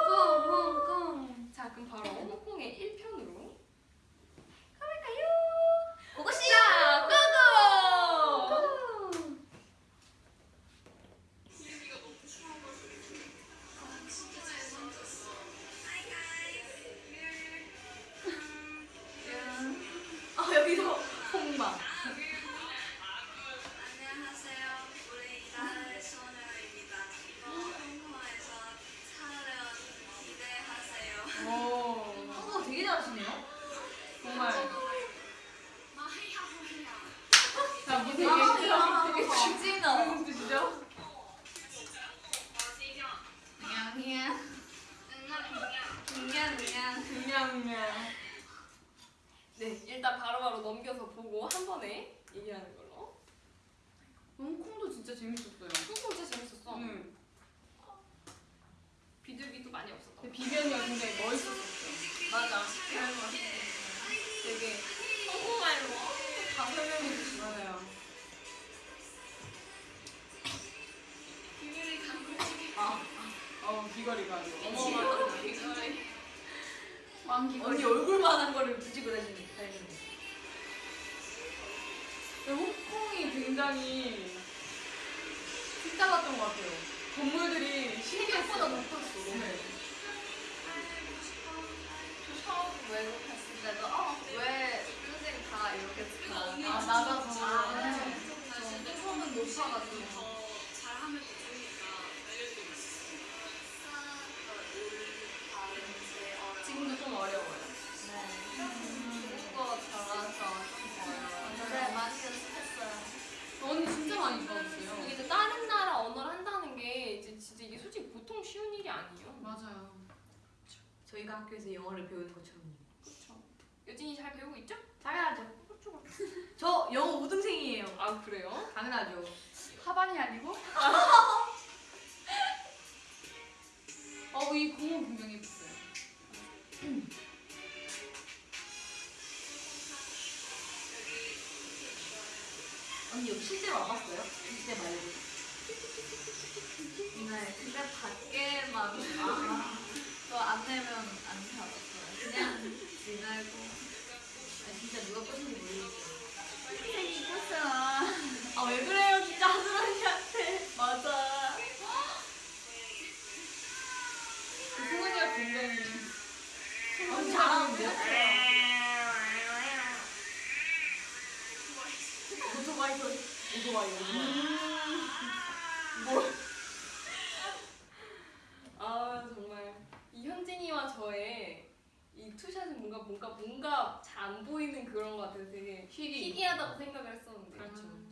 아 정말 이 현진이와 저의 이 투샷은 뭔가 뭔가 뭔가 잘 안 보이는 그런 것 같아서 되게 희귀. 희귀하다고 생각을 했었는데. 그렇죠. 우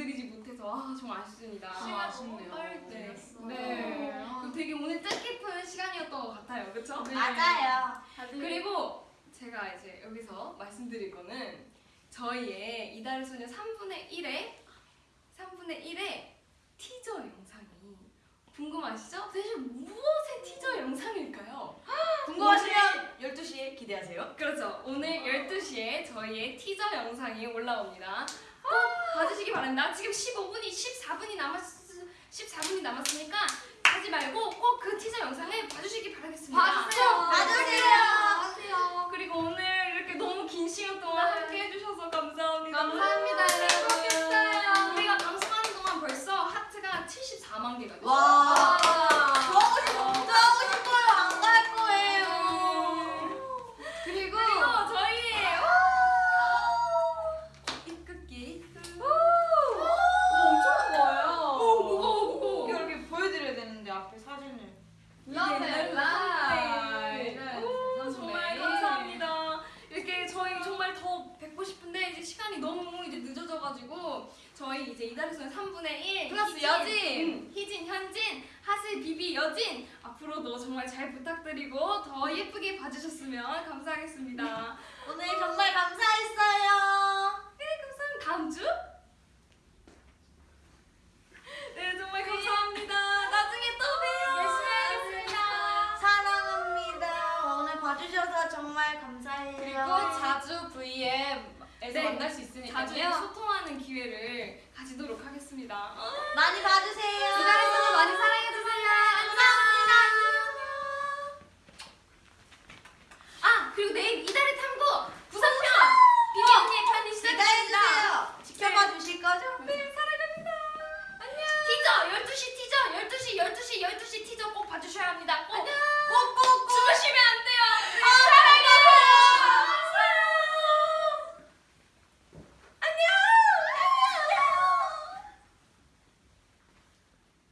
보여드리지 못해서 아 정말 아쉽습니다. 시간 아쉽네요. 빨리 네. 네. 되게 오늘 뜻깊은 시간이었던 것 같아요, 그렇죠? 맞아요. 그리고 제가 이제 여기서 말씀드릴 거는 저희의 이달의 소녀 3분의 1의 3분의 1의 티저 영상이 궁금하시죠? 대체 무엇의 티저 영상일까요? 궁금하시면 12시에 기대하세요. 그렇죠. 오늘 12시에 저희의 티저 영상이 올라옵니다. 꼭 봐주시기 바랍니다. 지금 15분이 14분이 남았 14분이 남았으니까 하지 말고 꼭 그 티저 영상을 봐주시기 바라겠습니다. 봐주세요. 그리고 오늘 이렇게 너무 긴 시간 동안 함께 해주셔서 감사합니다. 감사합니다, 여러분. 행복했어요. 우리가 방송하는 동안 벌써 하트가 74만 개가 됐어요. 와. 좋아하고 싶어. 좋아하고 싶어요. 안 갈 거예요. 그리고 저희 입극기 엄청 좋아요. 오 무거워 무거워. 이거 이렇게 보여드려야 되는데 앞에 사진을. Love it, 네. live. 오, 정말 감사합니다. 이렇게 저희 정말 더 뵙고 싶은데 이제 시간이 너무 이제 늦어져가지고 저희 이제 이달에서는 3분의 1 플러스 희진, 여진. 음, 희진, 현진, 하슬, 비비, 여진 앞으로도 정말 잘 부탁드리고 더 예쁘게 봐주셨으면 감사하겠습니다. 오늘 정말 감사했어요. 네, 감사합니다. 다음 주? 네, 정말 감사합니다. 나중에 또 봬요. 열심히 하겠습니다. 사랑합니다. 오늘 봐주셔서 정말 감사해요. 그리고 자주 VM에서 네. 만날 수 있으니까요. 자주 소통하는 기회를 가지도록 하겠습니다. 많이 봐주세요. 그 기다려서 많이 사랑해주세요. 감사합니다. 아 그리고 내일 이달의 탐구 부산편 어, 비비 언니의 편이 시작됩니다. 지켜봐 주실 거죠? 네 사랑합니다. 안녕. 티저 12시 티저 12시 12시 12시 티저 꼭 봐주셔야 합니다. 꼭. 안녕. 꼭꼭 꼭. 주무시면 안 돼요. 아, 네, 아, 사랑해.